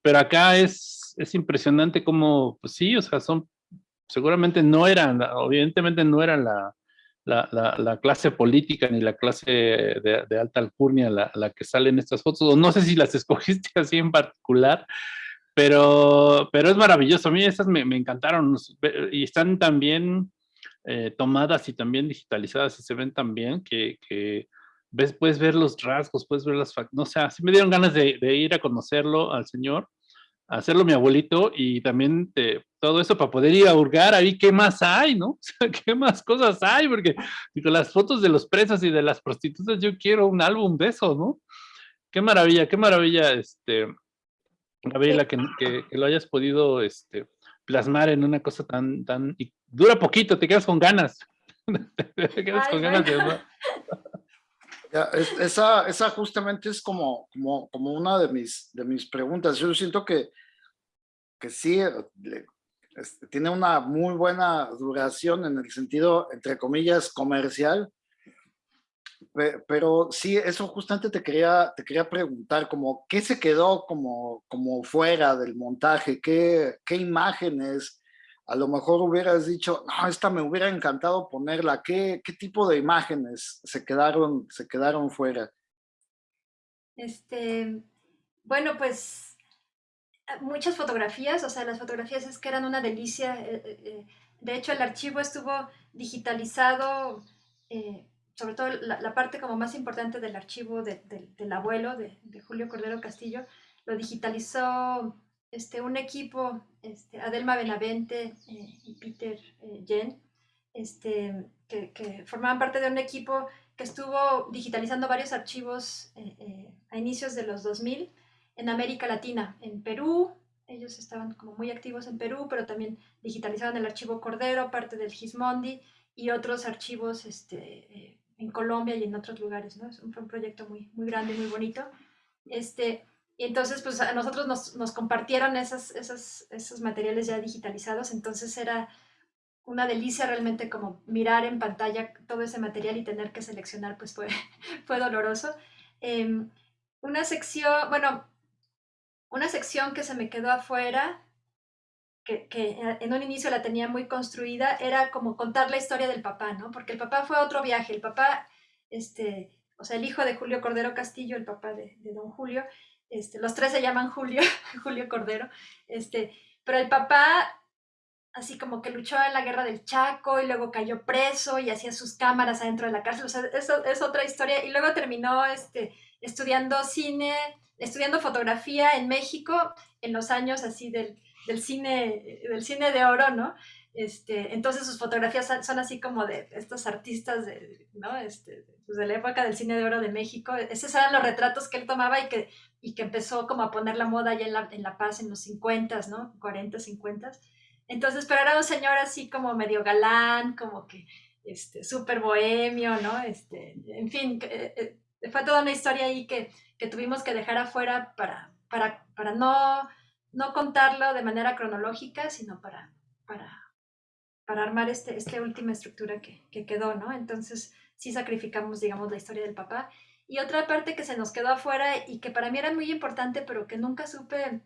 Pero acá es, es impresionante como, pues sí, o sea, son seguramente no eran, evidentemente no eran la, la, clase política ni la clase de, alta alcurnia la, la, que sale en estas fotos, o no sé si las escogiste así en particular, pero, pero es maravilloso. A mí esas me, encantaron y están también eh, tomadas y también digitalizadas y se ven también que, que ves, puedes ver los rasgos, puedes ver las... No sé, así me dieron ganas de ir a conocerlo al señor hacerlo mi abuelito y también todo eso para poder ir a hurgar ahí qué más hay, ¿no? O sea, qué más cosas hay, porque con las fotos de los presos y de las prostitutas yo quiero un álbum de eso, ¿no? Qué maravilla, qué maravilla, este, Gabriela, que, que, lo hayas podido este, plasmar en una cosa tan, tan, y dura poquito, te quedas con ganas. te quedas con ganas de esa, esa justamente es como, como, como una de mis, de mis preguntas. Yo siento que, que sí, este, tiene una muy buena duración en el sentido, entre comillas, comercial, pero sí, eso justamente te quería, te quería preguntar, como, ¿qué se quedó como, como fuera del montaje? ¿Qué, qué imágenes? A lo mejor hubieras dicho, no, esta me hubiera encantado ponerla. ¿Qué, tipo de imágenes se quedaron, se quedaron fuera? Este, bueno, pues muchas fotografías, o sea, las fotografías es que eran una delicia. Eh, eh, eh, de hecho, el archivo estuvo digitalizado, sobre todo la, parte como más importante del archivo del abuelo, de Julio Cordero Castillo, lo digitalizó este, un equipo, este, Adelma Benavente eh, y Peter eh, Jen, este, que, formaban parte de un equipo que estuvo digitalizando varios archivos eh, a inicios de los 2000 en América Latina, en Perú, ellos estaban como muy activos en Perú, pero también digitalizaban el archivo Cordero, parte del Gismondi y otros archivos este, en Colombia y en otros lugares, ¿no? Fue un proyecto muy, muy grande, muy bonito. Este, y entonces, pues a nosotros nos, nos compartieron esas, esas, esos materiales ya digitalizados, entonces era una delicia realmente como mirar en pantalla todo ese material y tener que seleccionar, pues fue, fue doloroso. Em, una sección, bueno, una sección que se me quedó afuera, que, que, en un inicio la tenía muy construida, era como contar la historia del papá, ¿no? Porque el papá fue a otro viaje, el papá, este, o sea, el hijo de Julio Cordero Castillo, el papá de, de don Julio, este, los tres se llaman Julio, Julio Cordero, este, pero el papá así como que luchó en la guerra del Chaco y luego cayó preso y hacía sus cámaras adentro de la cárcel, o sea, eso es otra historia, y luego terminó este, estudiando cine, estudiando fotografía en México en los años así del, del, cine, del cine de oro, ¿no? Este, entonces sus fotografías son así como de estos artistas de, ¿no? este, pues de la época del cine de oro de México. Esos eran los retratos que él tomaba y que, y que empezó como a poner la moda ya en La, en la Paz en los 50, ¿no? 40, 50. Entonces, pero era un señor así como medio galán, como que este, súper bohemio, ¿no? Este, en fin, eh, eh, fue toda una historia ahí que, que tuvimos que dejar afuera para, para, para no, no contarlo de manera cronológica, sino para, para para armar este, esta última estructura que, que, quedó, ¿no? Entonces sí sacrificamos, digamos, la historia del papá. Y otra parte que se nos quedó afuera y que para mí era muy importante, pero que nunca supe,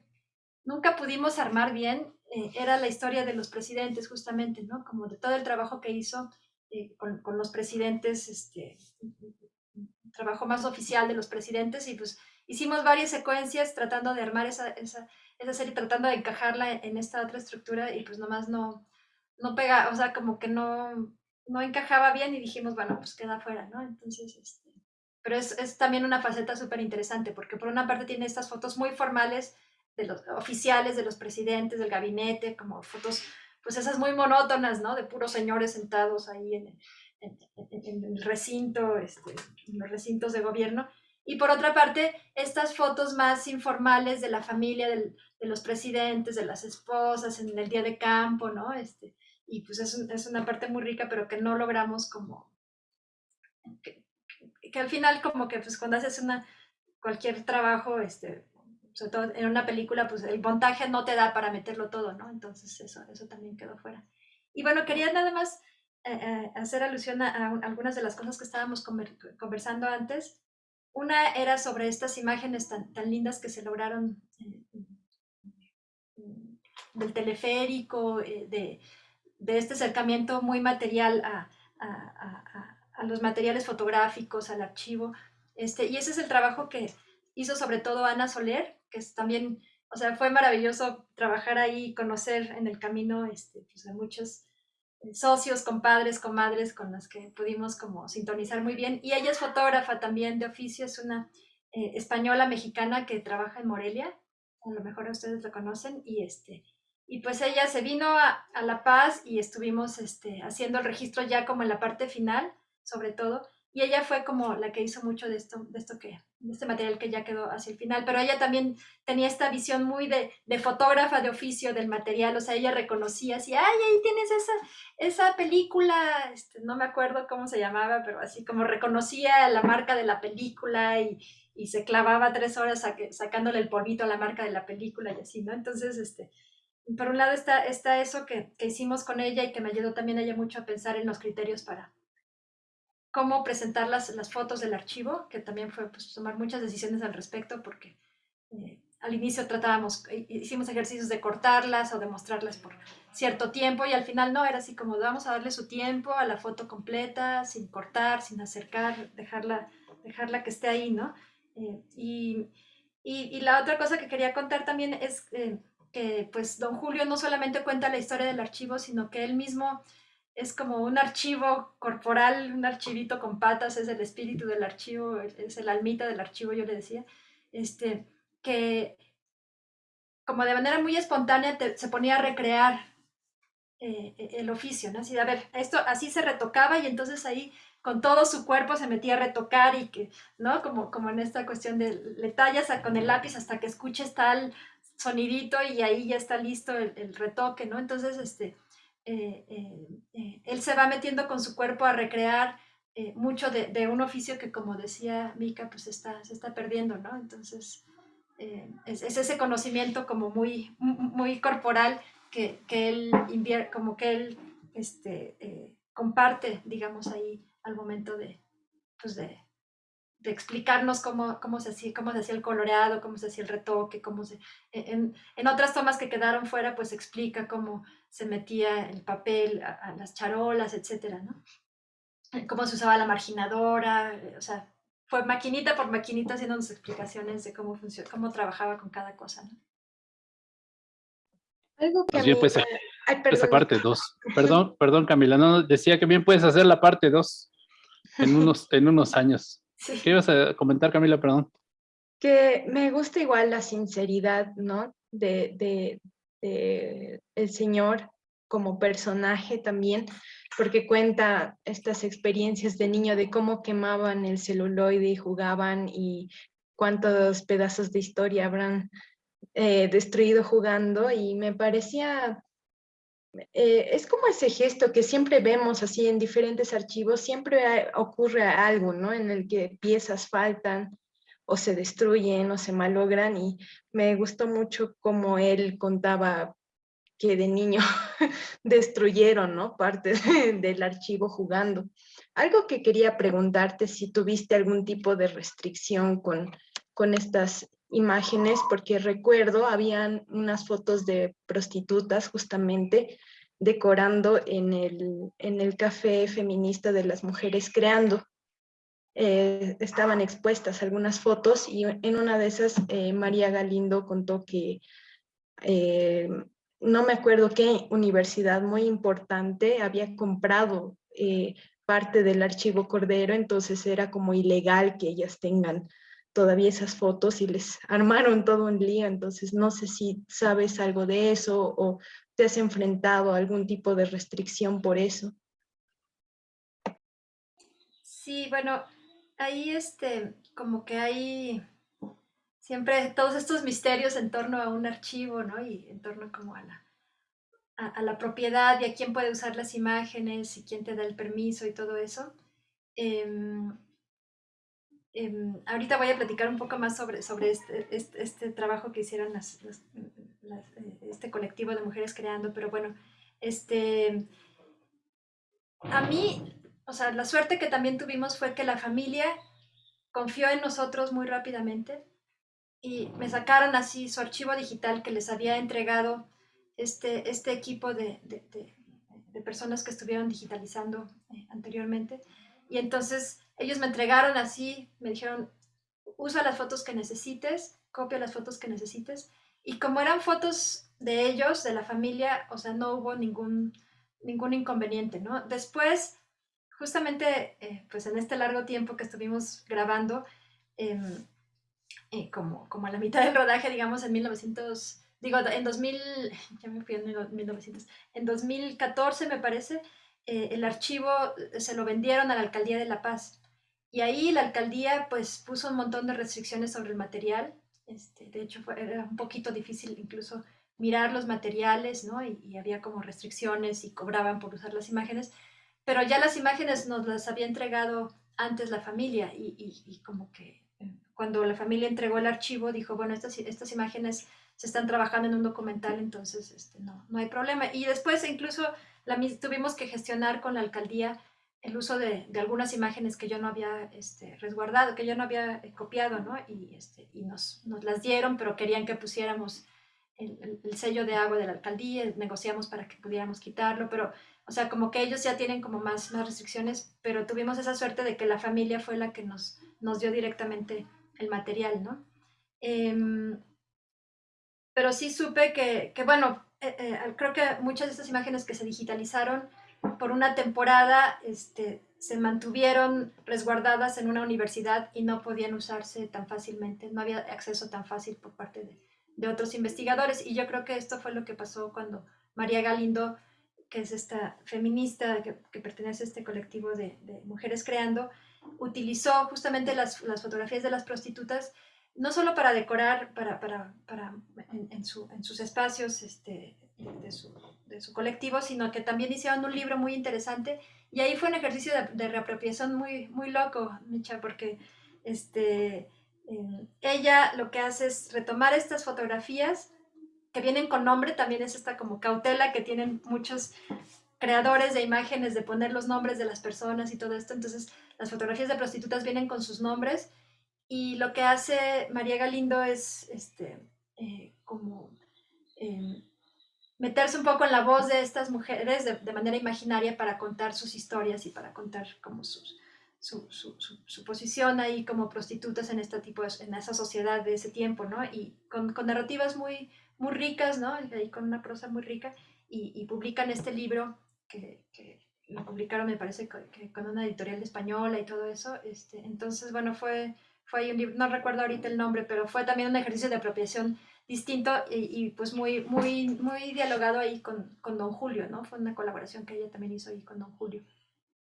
nunca pudimos armar bien, eh, era la historia de los presidentes, justamente, ¿no? Como de todo el trabajo que hizo eh, con, los presidentes, este, trabajo más oficial de los presidentes, y pues hicimos varias secuencias tratando de armar esa, esa, esa serie, tratando de encajarla en esta otra estructura, y pues nomás no, no pega, o sea, como que no, no encajaba bien y dijimos, bueno, pues queda fuera, ¿no? Entonces, este, pero es, es también una faceta súper interesante, porque por una parte tiene estas fotos muy formales de los oficiales, de los presidentes, del gabinete, como fotos, pues esas muy monótonas, ¿no? De puros señores sentados ahí en, en, en, el recinto, este, en los recintos de gobierno. Y por otra parte, estas fotos más informales de la familia, del, de los presidentes, de las esposas, en el día de campo, ¿no? Este, y pues es, es, una parte muy rica, pero que no logramos como, que, que, al final como que pues cuando haces una, cualquier trabajo, este, sobre todo en una película, pues el montaje no te da para meterlo todo, ¿no? Entonces eso, eso también quedó fuera. Y bueno, quería nada más eh, eh, hacer alusión a, algunas de las cosas que estábamos conversando antes. Una era sobre estas imágenes tan, tan lindas que se lograron eh, del teleférico, de, de este acercamiento muy material a, los materiales fotográficos, al archivo. Este, y ese es el trabajo que hizo sobre todo Ana Soler, que es también, o sea, fue maravilloso trabajar ahí, conocer en el camino este, pues, a muchos eh, socios, compadres, comadres con los que pudimos como sintonizar muy bien. Y ella es fotógrafa también de oficio, es una eh, española mexicana que trabaja en Morelia, a lo mejor ustedes la conocen, y este, y pues ella se vino a, La Paz y estuvimos este, haciendo el registro ya como en la parte final, sobre todo. Y ella fue como la que hizo mucho de esto, de esto que, de este material que ya quedó hacia el final. Pero ella también tenía esta visión muy de, de fotógrafa de oficio del material. O sea, ella reconocía así, ay, ahí tienes esa, esa película, este, no me acuerdo cómo se llamaba, pero así como reconocía la marca de la película y, y se clavaba tres horas sacándole el polvito a la marca de la película y así, ¿no? Entonces, este, por un lado está, está eso que, hicimos con ella y que me ayudó también ella mucho a pensar en los criterios para cómo presentar las, las fotos del archivo, que también fue pues, tomar muchas decisiones al respecto porque eh, al inicio tratábamos, hicimos ejercicios de cortarlas o de mostrarlas por cierto tiempo y al final no, era así como vamos a darle su tiempo a la foto completa, sin cortar, sin acercar, dejarla, dejarla que esté ahí, ¿no? Eh, y, y, la otra cosa que quería contar también es... Eh, que pues don Julio no solamente cuenta la historia del archivo, sino que él mismo es como un archivo corporal, un archivito con patas, es el espíritu del archivo, es el almita del archivo, yo le decía, este, que como de manera muy espontánea se ponía a recrear eh, el oficio, ¿no? Así, a ver, esto así se retocaba y entonces ahí con todo su cuerpo se metía a retocar y que, ¿no? Como, como en esta cuestión de le tallas con el lápiz hasta que escuches tal sonidito y ahí ya está listo el, retoque, ¿no? Entonces, este, eh, eh, eh, él se va metiendo con su cuerpo a recrear mucho de, un oficio que, como decía Mika, pues está, se está perdiendo, ¿no? Entonces, es, ese conocimiento como muy, muy corporal que, que él como que él este, comparte, digamos, ahí al momento de, pues de, de explicarnos cómo, cómo, se hacía, cómo se hacía el coloreado, cómo se hacía el retoque, cómo se... E, en, en otras tomas que quedaron fuera, pues explica cómo se metía el papel a, las charolas, etcétera, ¿no? Eh, cómo se usaba la marginadora, eh, o sea, fue maquinita por maquinita haciéndonos explicaciones de cómo funciona, cómo trabajaba con cada cosa, ¿no? Algo que pues pues, esa parte 2. Perdón, perdón Camila, no, decía que bien puedes hacer la parte 2 en unos, en unos años. ¿Qué ibas a comentar, Camila? Perdón. Que me gusta igual la sinceridad, ¿no? De, de, de el Señor como personaje también, porque cuenta estas experiencias de niño de cómo quemaban el celuloide y jugaban y cuántos pedazos de historia habrán eh, destruido jugando y me parecía eh, es como ese gesto que siempre vemos así en diferentes archivos, siempre ocurre algo, ¿no? En el que piezas faltan o se destruyen o se malogran y me gustó mucho como él contaba que de niño destruyeron, ¿no? Parte del archivo jugando. Algo que quería preguntarte si tuviste algún tipo de restricción con, con estas imágenes porque recuerdo, habían unas fotos de prostitutas justamente decorando en el, en el café feminista de las mujeres creando. Eh, estaban expuestas algunas fotos y en una de esas eh, María Galindo contó que eh, no me acuerdo qué universidad muy importante había comprado parte del archivo Cordero, entonces era como ilegal que ellas tengan todavía esas fotos y les armaron todo un lío, entonces no sé si sabes algo de eso o te has enfrentado a algún tipo de restricción por eso. Sí, bueno, ahí este, como que hay siempre todos estos misterios en torno a un archivo, ¿no? Y en torno como a la, a, la propiedad y a quién puede usar las imágenes y quién te da el permiso y todo eso. Em, Em, ahorita voy a platicar un poco más sobre, sobre este, este, este trabajo que hicieron las, eh, este colectivo de mujeres creando, pero bueno, este, a mí, o sea, la suerte que también tuvimos fue que la familia confió en nosotros muy rápidamente y me sacaron así su archivo digital que les había entregado este, este equipo de, personas que estuvieron digitalizando eh, anteriormente. Y entonces ellos me entregaron así, me dijeron, usa las fotos que necesites, copia las fotos que necesites. Y como eran fotos de ellos, de la familia, o sea, no hubo ningún, ningún inconveniente, ¿no? Después, justamente, eh, pues en este largo tiempo que estuvimos grabando, em, eh, como, como a la mitad del rodaje, digamos, en 1900, digo, en 2000, ya me fui en 1900, en 2014 me parece, eh, el archivo se lo vendieron a la Alcaldía de La Paz. Y ahí la alcaldía pues puso un montón de restricciones sobre el material. Este, de hecho, fue, era un poquito difícil incluso mirar los materiales, ¿no? Y, había como restricciones y cobraban por usar las imágenes. Pero ya las imágenes nos las había entregado antes la familia y, y como que eh, cuando la familia entregó el archivo dijo, bueno, estas, estas imágenes se están trabajando en un documental, entonces este, no, no hay problema. Y después incluso tuvimos que gestionar con la alcaldía el uso de, algunas imágenes que yo no había este, resguardado, que yo no había eh, copiado, ¿no? Y, este, nos, las dieron, pero querían que pusiéramos el, el, sello de agua de la alcaldía, negociamos para que pudiéramos quitarlo, pero, o sea, como que ellos ya tienen como más, más restricciones, pero tuvimos esa suerte de que la familia fue la que nos, dio directamente el material, ¿no? Eh, pero sí supe que, que bueno, eh, eh, creo que muchas de estas imágenes que se digitalizaron por una temporada este, se mantuvieron resguardadas en una universidad y no podían usarse tan fácilmente, no había acceso tan fácil por parte de, de otros investigadores. Y yo creo que esto fue lo que pasó cuando María Galindo, que es esta feminista que, que pertenece a este colectivo de, de, Mujeres Creando, utilizó justamente las, las, fotografías de las prostitutas no solo para decorar para, para, para en, en, su, en, sus espacios este, de, su, de, su, colectivo, sino que también hicieron un libro muy interesante. Y ahí fue un ejercicio de, de reapropiación muy, muy loco, Micha, porque este, eh, ella lo que hace es retomar estas fotografías que vienen con nombre, también es esta como cautela que tienen muchos creadores de imágenes de poner los nombres de las personas y todo esto, entonces las fotografías de prostitutas vienen con sus nombres. Y lo que hace María Galindo es este, eh, como eh, meterse un poco en la voz de estas mujeres de, de, manera imaginaria para contar sus historias y para contar como sus, su, su, su, posición ahí como prostitutas en este tipo, de, en esa sociedad de ese tiempo, ¿no? Y con, con narrativas muy, muy ricas, ¿no? Y con una prosa muy rica y, y publican este libro que, que, lo publicaron, me parece, que, con una editorial española y todo eso. Este, entonces, bueno, fue fue un libro, no recuerdo ahorita el nombre, pero fue también un ejercicio de apropiación distinto y, pues muy, muy, muy dialogado ahí con, con, Don Julio, ¿no? Fue una colaboración que ella también hizo ahí con Don Julio.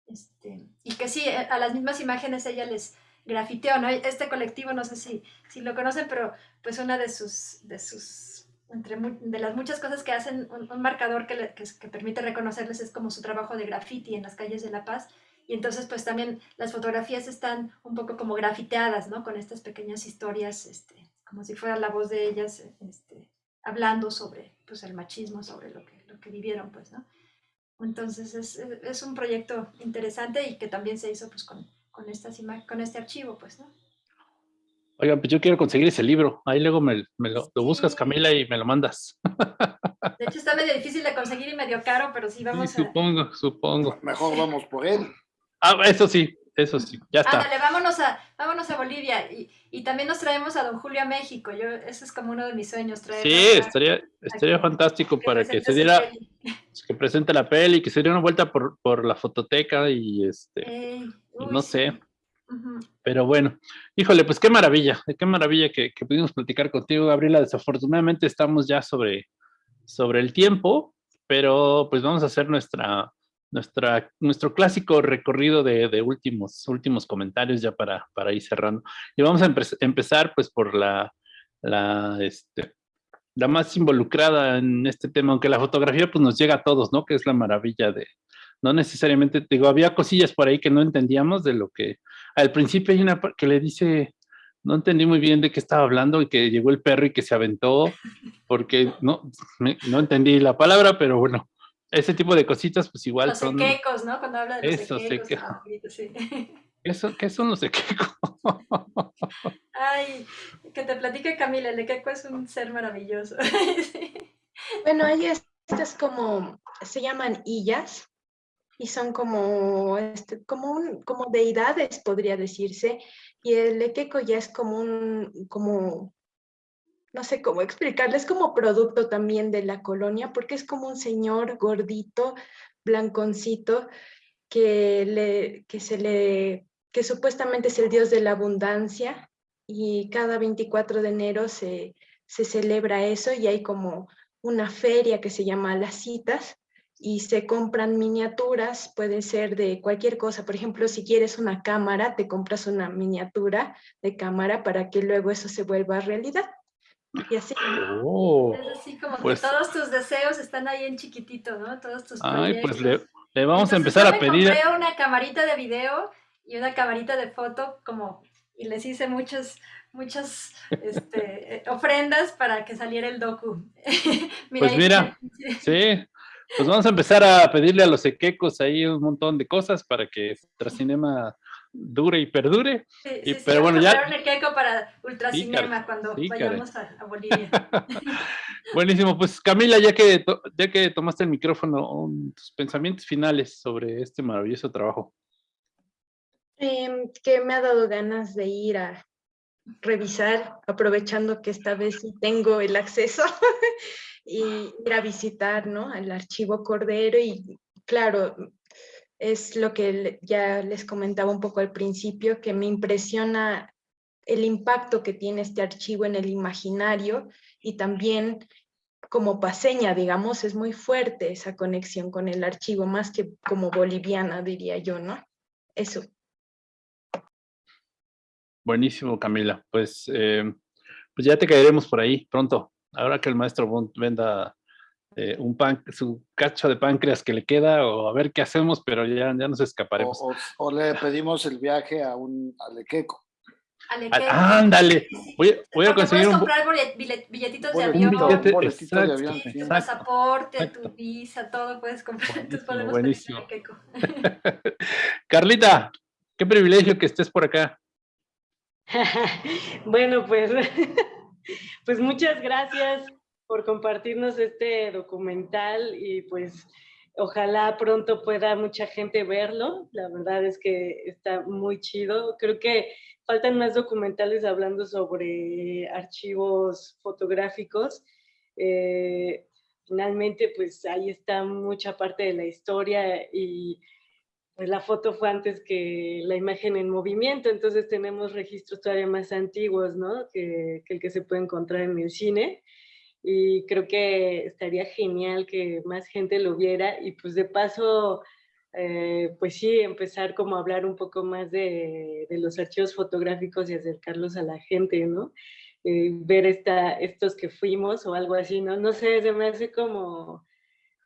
Este, y que sí, eh, a las mismas imágenes ella les grafiteó, ¿no? Este colectivo, no sé si, si lo conocen, pero pues una de sus, de sus, entre de las muchas cosas que hacen, un, marcador que, que, que permite reconocerles es como su trabajo de graffiti en las calles de La Paz, y entonces pues también las fotografías están un poco como grafiteadas, ¿no? Con estas pequeñas historias, este, como si fuera la voz de ellas este, hablando sobre pues, el machismo, sobre lo que, lo que vivieron, pues, ¿no? Entonces es, es un proyecto interesante y que también se hizo pues con, con, estas con este archivo, pues, ¿no? Oigan, pues yo quiero conseguir ese libro. Ahí luego me, me lo, lo, buscas, Camila, y me lo mandas. De hecho, está medio difícil de conseguir y medio caro, pero sí vamos sí, supongo, a... supongo. Mejor vamos por él. Ah, eso sí, eso sí, ya está. Ándale, vámonos a, vámonos a Bolivia y, y, también nos traemos a Don Julio a México. Yo, ese es como uno de mis sueños. Traer sí, a, estaría, estaría fantástico que para que se diera, que presente la peli, que se diera una vuelta por, por la fototeca y este, eh, uy, no sé. Sí. Uh -huh. Pero bueno, híjole, pues qué maravilla, qué maravilla que, que pudimos platicar contigo, Gabriela. Desafortunadamente estamos ya sobre, sobre el tiempo, pero pues vamos a hacer nuestra nuestra, nuestro clásico recorrido de, de, últimos, últimos comentarios ya para, para ir cerrando. Y vamos a empe empezar pues por la, la, este, la más involucrada en este tema, aunque la fotografía pues nos llega a todos, ¿no? Que es la maravilla de, no necesariamente, digo, había cosillas por ahí que no entendíamos de lo que, al principio hay una que le dice, no entendí muy bien de qué estaba hablando y que llegó el perro y que se aventó, porque no, no entendí la palabra, pero bueno, ese tipo de cositas, pues igual los son... Los equecos, ¿no? Cuando habla de los Eso, equecos. Sí. Eso, ¿Qué son los equecos? Ay, que te platique Camila, el equeco es un ser maravilloso. sí. Bueno, ahí estas como, se llaman illas, y son como, este, como, un, como deidades, podría decirse, y el Ekeko ya es como un, como, no sé cómo explicarles, como producto también de la colonia, porque es como un señor gordito, blanconcito, que, le, que, se le, que supuestamente es el dios de la abundancia, y cada 24 de enero se, se celebra eso y hay como una feria que se llama Las Citas, y se compran miniaturas, puede ser de cualquier cosa. Por ejemplo, si quieres una cámara, te compras una miniatura de cámara para que luego eso se vuelva realidad. Y así. Oh, así como que pues todos tus deseos están ahí en chiquitito, ¿no? Todos tus Ay, pues le, vamos a empezar a pedir. Compré una camarita de video y una camarita de foto como y les hice muchas muchas este, ofrendas para que saliera el docu. mira, pues mira, sí, pues vamos a empezar a pedirle a los equecos ahí un montón de cosas para que Ultracinema dure y perdure. Sí, y, sí, pero bueno, ya... para Ultracinema cuando vayamos a, Bolivia. Buenísimo, pues Camila, ya que, ya que tomaste el micrófono, tus pensamientos finales sobre este maravilloso trabajo. Em, que me ha dado ganas de ir a revisar, aprovechando que esta vez sí tengo el acceso y ir a visitar ¿no? el archivo Cordero y claro, es lo que ya les comentaba un poco al principio, que me impresiona el impacto que tiene este archivo en el imaginario y también como paseña, digamos, es muy fuerte esa conexión con el archivo, más que como boliviana, diría yo, ¿no? Eso. Buenísimo, Camila. Pues, eh, pues ya te caeremos por ahí pronto ahora que el maestro venda eh, un pan, su cacho de páncreas que le queda, o a ver qué hacemos, pero ya, ya nos escaparemos. O, le pedimos el viaje a un alequeco. Ándale, voy, voy a conseguir puedes comprar billetitos de avión, un pasaporte, tu visa, todo puedes comprar. Entonces podemos buenísimo. Carlita, qué privilegio que estés por acá. bueno, pues pues muchas gracias por compartirnos este documental y pues ojalá pronto pueda mucha gente verlo. La verdad es que está muy chido. Creo que faltan más documentales hablando sobre archivos fotográficos. Eh, finalmente, pues ahí está mucha parte de la historia y pues la foto fue antes que la imagen en movimiento, entonces tenemos registros todavía más antiguos, ¿no? Que, el que se puede encontrar en el cine. Y creo que estaría genial que más gente lo viera y pues de paso, eh, pues sí, empezar como a hablar un poco más de, de, los archivos fotográficos y acercarlos a la gente, ¿no? Eh, ver esta, estos que fuimos o algo así, ¿no? No sé, se me hace como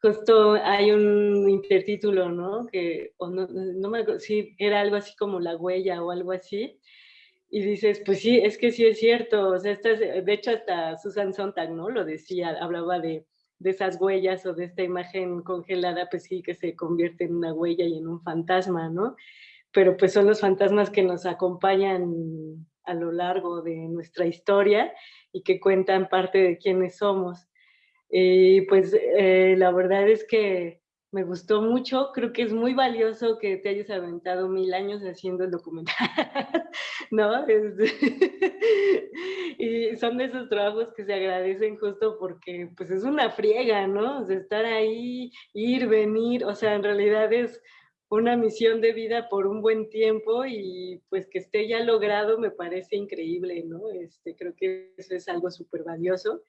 justo hay un intertítulo, ¿no? Que, o no, no me acuerdo, sí, era algo así como La Huella o algo así. Y dices, pues sí, es que sí es cierto. O sea, de hecho, hasta Susan Sontag, ¿no? Lo decía, hablaba de, de esas huellas o de esta imagen congelada, pues sí, que se convierte en una huella y en un fantasma, ¿no? Pero pues son los fantasmas que nos acompañan a lo largo de nuestra historia y que cuentan parte de quiénes somos. Y pues eh, la verdad es que me gustó mucho, creo que es muy valioso que te hayas aventado mil años haciendo el documental, ¿no? y son de esos trabajos que se agradecen justo porque pues es una friega, ¿no? O estar ahí, ir, venir, o sea, en realidad es una misión de vida por un buen tiempo y pues que esté ya logrado me parece increíble, ¿no? Este, creo que eso es algo súper valioso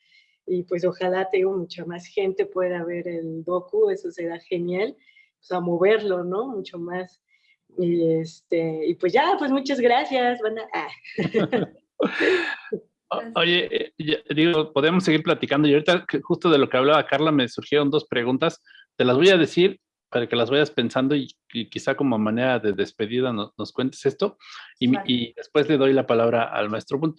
y pues ojalá tengo mucha más gente pueda ver el docu, eso será genial, pues a moverlo, ¿no? Mucho más. Y, este, y pues ya, pues muchas gracias. Ah. Oye, digo, podemos seguir platicando y ahorita justo de lo que hablaba Carla me surgieron dos preguntas, te las voy a decir para que las vayas pensando y, quizá como manera de despedida nos, cuentes esto y, y, después le doy la palabra al maestro Bunt.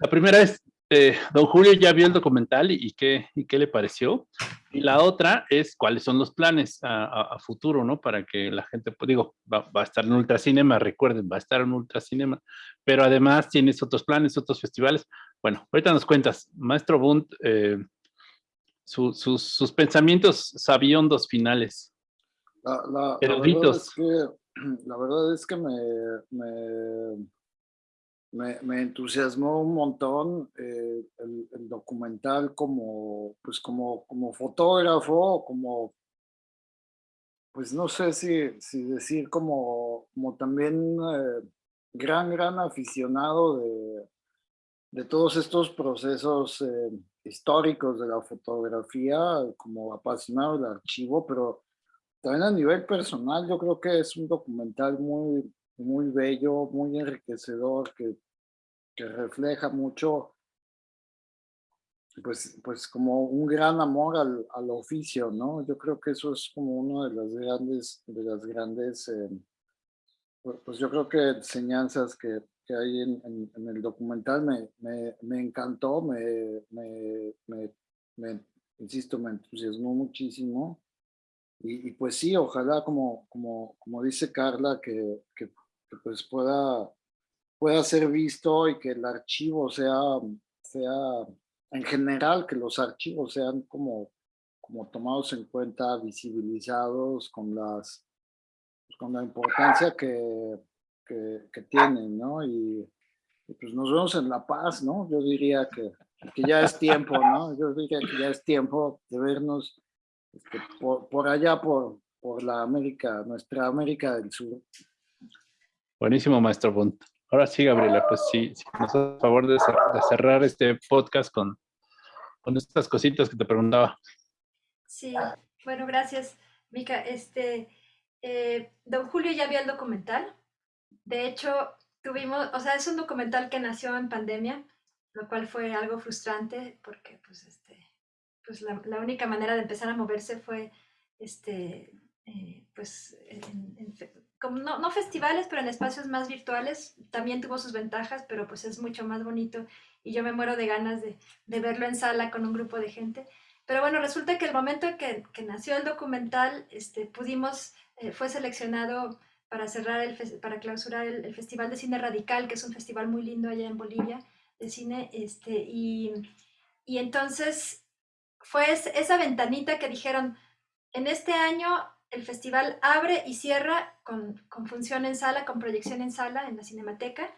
La primera es, eh, don Julio ya vio el documental y, qué, y qué le pareció. Y la otra es cuáles son los planes a, futuro, ¿no? Para que la gente, pues digo, va, a estar en Ultracinema, recuerden, va a estar en Ultracinema, pero además tienes otros planes, otros festivales. Bueno, ahorita nos cuentas, Maestro Bund, eh, sus pensamientos sabiondos finales. La, la, verdad es que, la verdad es que me, me, entusiasmó un montón eh, el, documental como, pues como, como fotógrafo, como, pues no sé si, si decir como, como también eh, gran, gran aficionado de, de todos estos procesos eh, históricos de la fotografía, como apasionado del archivo, pero también a nivel personal yo creo que es un documental muy, muy bello, muy enriquecedor, que, que refleja mucho, pues, pues como un gran amor al, al, oficio, ¿no? Yo creo que eso es como uno de las grandes, de las grandes, eh, pues, pues yo creo que enseñanzas que, que hay en, en, el documental me, me, me encantó, me, me, insisto, me entusiasmó muchísimo. Y, y, pues sí, ojalá, como, como, como dice Carla, que, que, pues pueda, pueda ser visto y que el archivo sea, sea, en general, que los archivos sean como, como tomados en cuenta, visibilizados con las con la importancia que, que, tienen, ¿no? Y, pues nos vemos en La Paz, ¿no? Yo diría que, que, ya es tiempo, ¿no? Yo diría que ya es tiempo de vernos este, por, por, allá, por, por la América, nuestra América del Sur. Buenísimo, maestro Bunt. Ahora sí, Gabriela, pues sí, sí nos a favor de, cerrar este podcast con, con estas cositas que te preguntaba. Sí, bueno, gracias, Mica. Este, eh, don Julio ya vio el documental. De hecho, tuvimos, o sea, es un documental que nació en pandemia, lo cual fue algo frustrante porque, pues, este, pues la, única manera de empezar a moverse fue, este, eh, pues, no, festivales, pero en espacios más virtuales. También tuvo sus ventajas, pero pues es mucho más bonito y yo me muero de ganas de, verlo en sala con un grupo de gente. Pero bueno, resulta que el momento que, que nació el documental, este, pudimos, eh, fue seleccionado para cerrar, el, para clausurar el, Festival de Cine Radical, que es un festival muy lindo allá en Bolivia de cine, este, y entonces fue esa ventanita que dijeron, en este año el festival abre y cierra con, con, función en sala, con proyección en sala en la Cinemateca,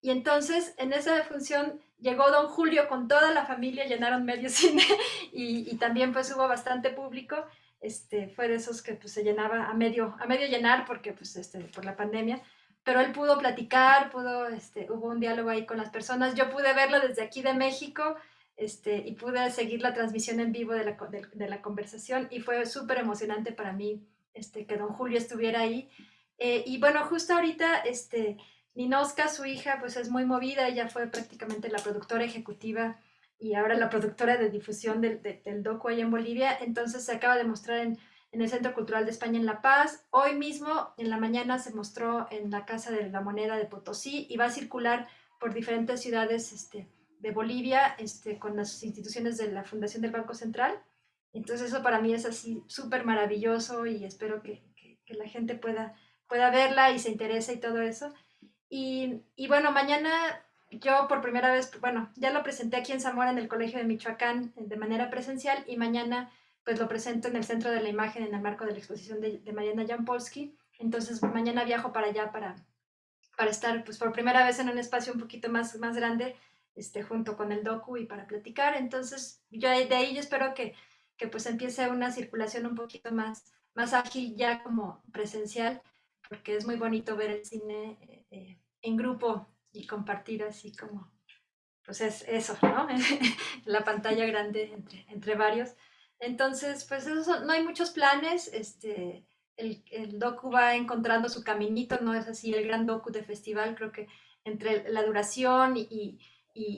y entonces en esa función llegó don Julio con toda la familia, llenaron medio cine y, y también pues hubo bastante público, este, fue de esos que pues, se llenaba a medio, a medio llenar porque, pues, este, por la pandemia, pero él pudo platicar, pudo, este, hubo un diálogo ahí con las personas, yo pude verlo desde aquí de México este, y pude seguir la transmisión en vivo de la, de, la conversación y fue súper emocionante para mí este, que don Julio estuviera ahí. Eh, y bueno, justo ahorita, este, Ninoska, su hija, pues es muy movida, ella fue prácticamente la productora ejecutiva y ahora la productora de difusión del, del docu ahí en Bolivia. Entonces se acaba de mostrar en, en, el Centro Cultural de España en La Paz. Hoy mismo, en la mañana, se mostró en la Casa de la Moneda de Potosí y va a circular por diferentes ciudades este, de Bolivia este, con las instituciones de la Fundación del Banco Central. Entonces eso para mí es así súper maravilloso y espero que, que, que, la gente pueda, pueda verla y se interese y todo eso. Y, y bueno, mañana yo por primera vez, bueno, ya lo presenté aquí en Zamora en el Colegio de Michoacán de manera presencial y mañana pues lo presento en el Centro de la Imagen en el marco de la exposición de, de Mariana Jampolsky. Entonces mañana viajo para allá para, para estar pues por primera vez en un espacio un poquito más, más grande este, junto con el docu y para platicar. Entonces yo de ahí yo espero que, que pues empiece una circulación un poquito más, más ágil ya como presencial porque es muy bonito ver el cine eh, eh, en grupo y compartir así como, pues es eso, ¿no? la pantalla grande entre, entre varios. Entonces, pues eso, no hay muchos planes, este, el, el, docu va encontrando su caminito, no es así el gran docu de festival, creo que entre la duración y, y,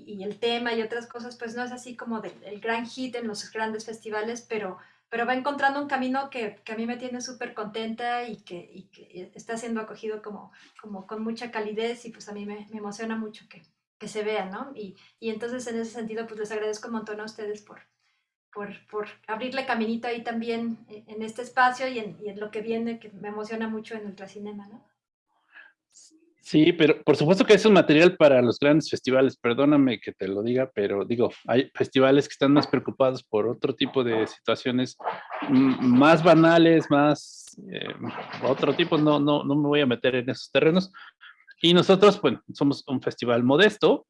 y el tema y otras cosas, pues no es así como del, el gran hit en los grandes festivales, pero, pero va encontrando un camino que, que a mí me tiene súper contenta y que, y que, está siendo acogido como, como con mucha calidez y pues a mí me, me emociona mucho que, que se vea, ¿no? Y, y, entonces en ese sentido pues les agradezco un montón a ustedes por, por, por abrirle caminito ahí también eh, en este espacio y en, y en, lo que viene que me emociona mucho en Ultracinema, ¿no? Sí, pero por supuesto que es un material para los grandes festivales, perdóname que te lo diga, pero digo, hay festivales que están más preocupados por otro tipo de situaciones más banales, más eh, otro tipo, no, no, no me voy a meter en esos terrenos. Y nosotros, bueno, somos un festival modesto,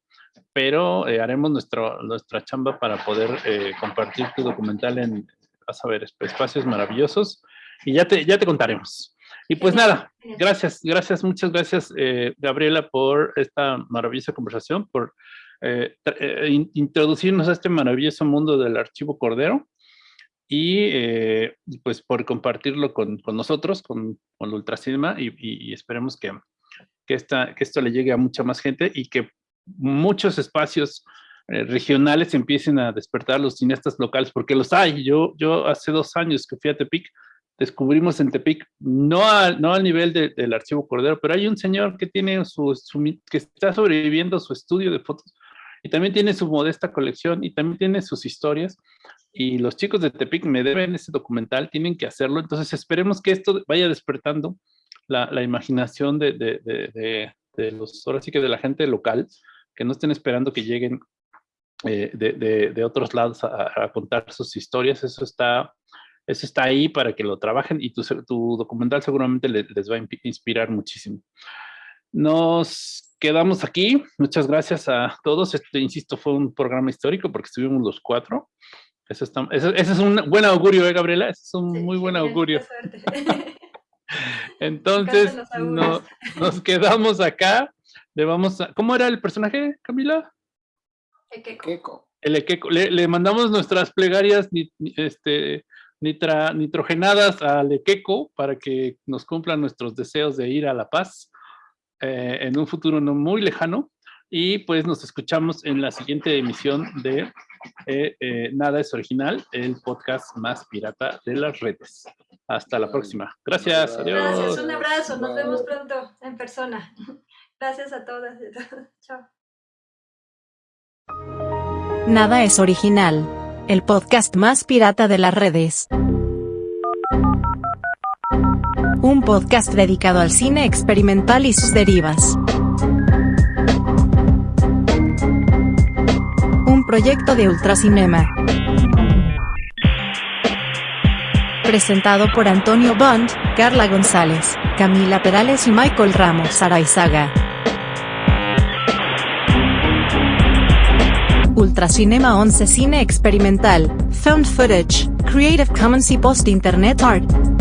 pero eh, haremos nuestro, nuestra chamba para poder eh, compartir tu documental en, vas a ver, espacios maravillosos y ya te, ya te contaremos. Y pues nada, gracias, gracias, muchas gracias, eh, Gabriela, por esta maravillosa conversación, por eh, eh, introducirnos a este maravilloso mundo del archivo Cordero y pues por compartirlo con, con nosotros, con, con Ultracinema y, y, esperemos que, que, esta, que esto le llegue a mucha más gente y que muchos espacios regionales empiecen a despertar los cineastas locales, porque los hay. Yo, yo hace dos años que fui a Tepic, descubrimos en Tepic, no, no al nivel del archivo Cordero, pero hay un señor que tiene su, que está sobreviviendo su estudio de fotos y también tiene su modesta colección y también tiene sus historias. Y los chicos de Tepic me deben ese documental, tienen que hacerlo, entonces esperemos que esto vaya despertando la, la imaginación de, de, de, de, los, ahora sí que de la gente local, que no estén esperando que lleguen eh, de, otros lados a, a contar sus historias, eso está eso está ahí para que lo trabajen y tu, tu documental seguramente les, va a inspirar muchísimo. Nos quedamos aquí. Muchas gracias a todos. Este, insisto, fue un programa histórico porque estuvimos los cuatro. Eso está, ese, es un buen augurio, ¿eh, Gabriela? Ese es un muy buen augurio. Entonces, nos quedamos acá. Le vamos a, ¿Cómo era el personaje, Camila? Equeco. El Equeco. Le, le mandamos nuestras plegarias este, nitrogenadas a Lequeco para que nos cumplan nuestros deseos de ir a La Paz eh, en un futuro no muy lejano. Y pues nos escuchamos en la siguiente emisión de eh, eh, Nada es Original, el podcast más pirata de las redes. Hasta la próxima. Gracias. Adiós. Gracias. Un abrazo. Nos vemos pronto en persona. Gracias a todas. Chao. Nada es original el podcast más pirata de las redes. Un podcast dedicado al cine experimental y sus derivas. Un proyecto de Ultracinema. Presentado por Antonio Bond, Carla González, Camila Perales y Michael Ramos Araizaga. Ultracinema 11 Cine Experimental, Found Footage, Creative Commons y Post Internet Art.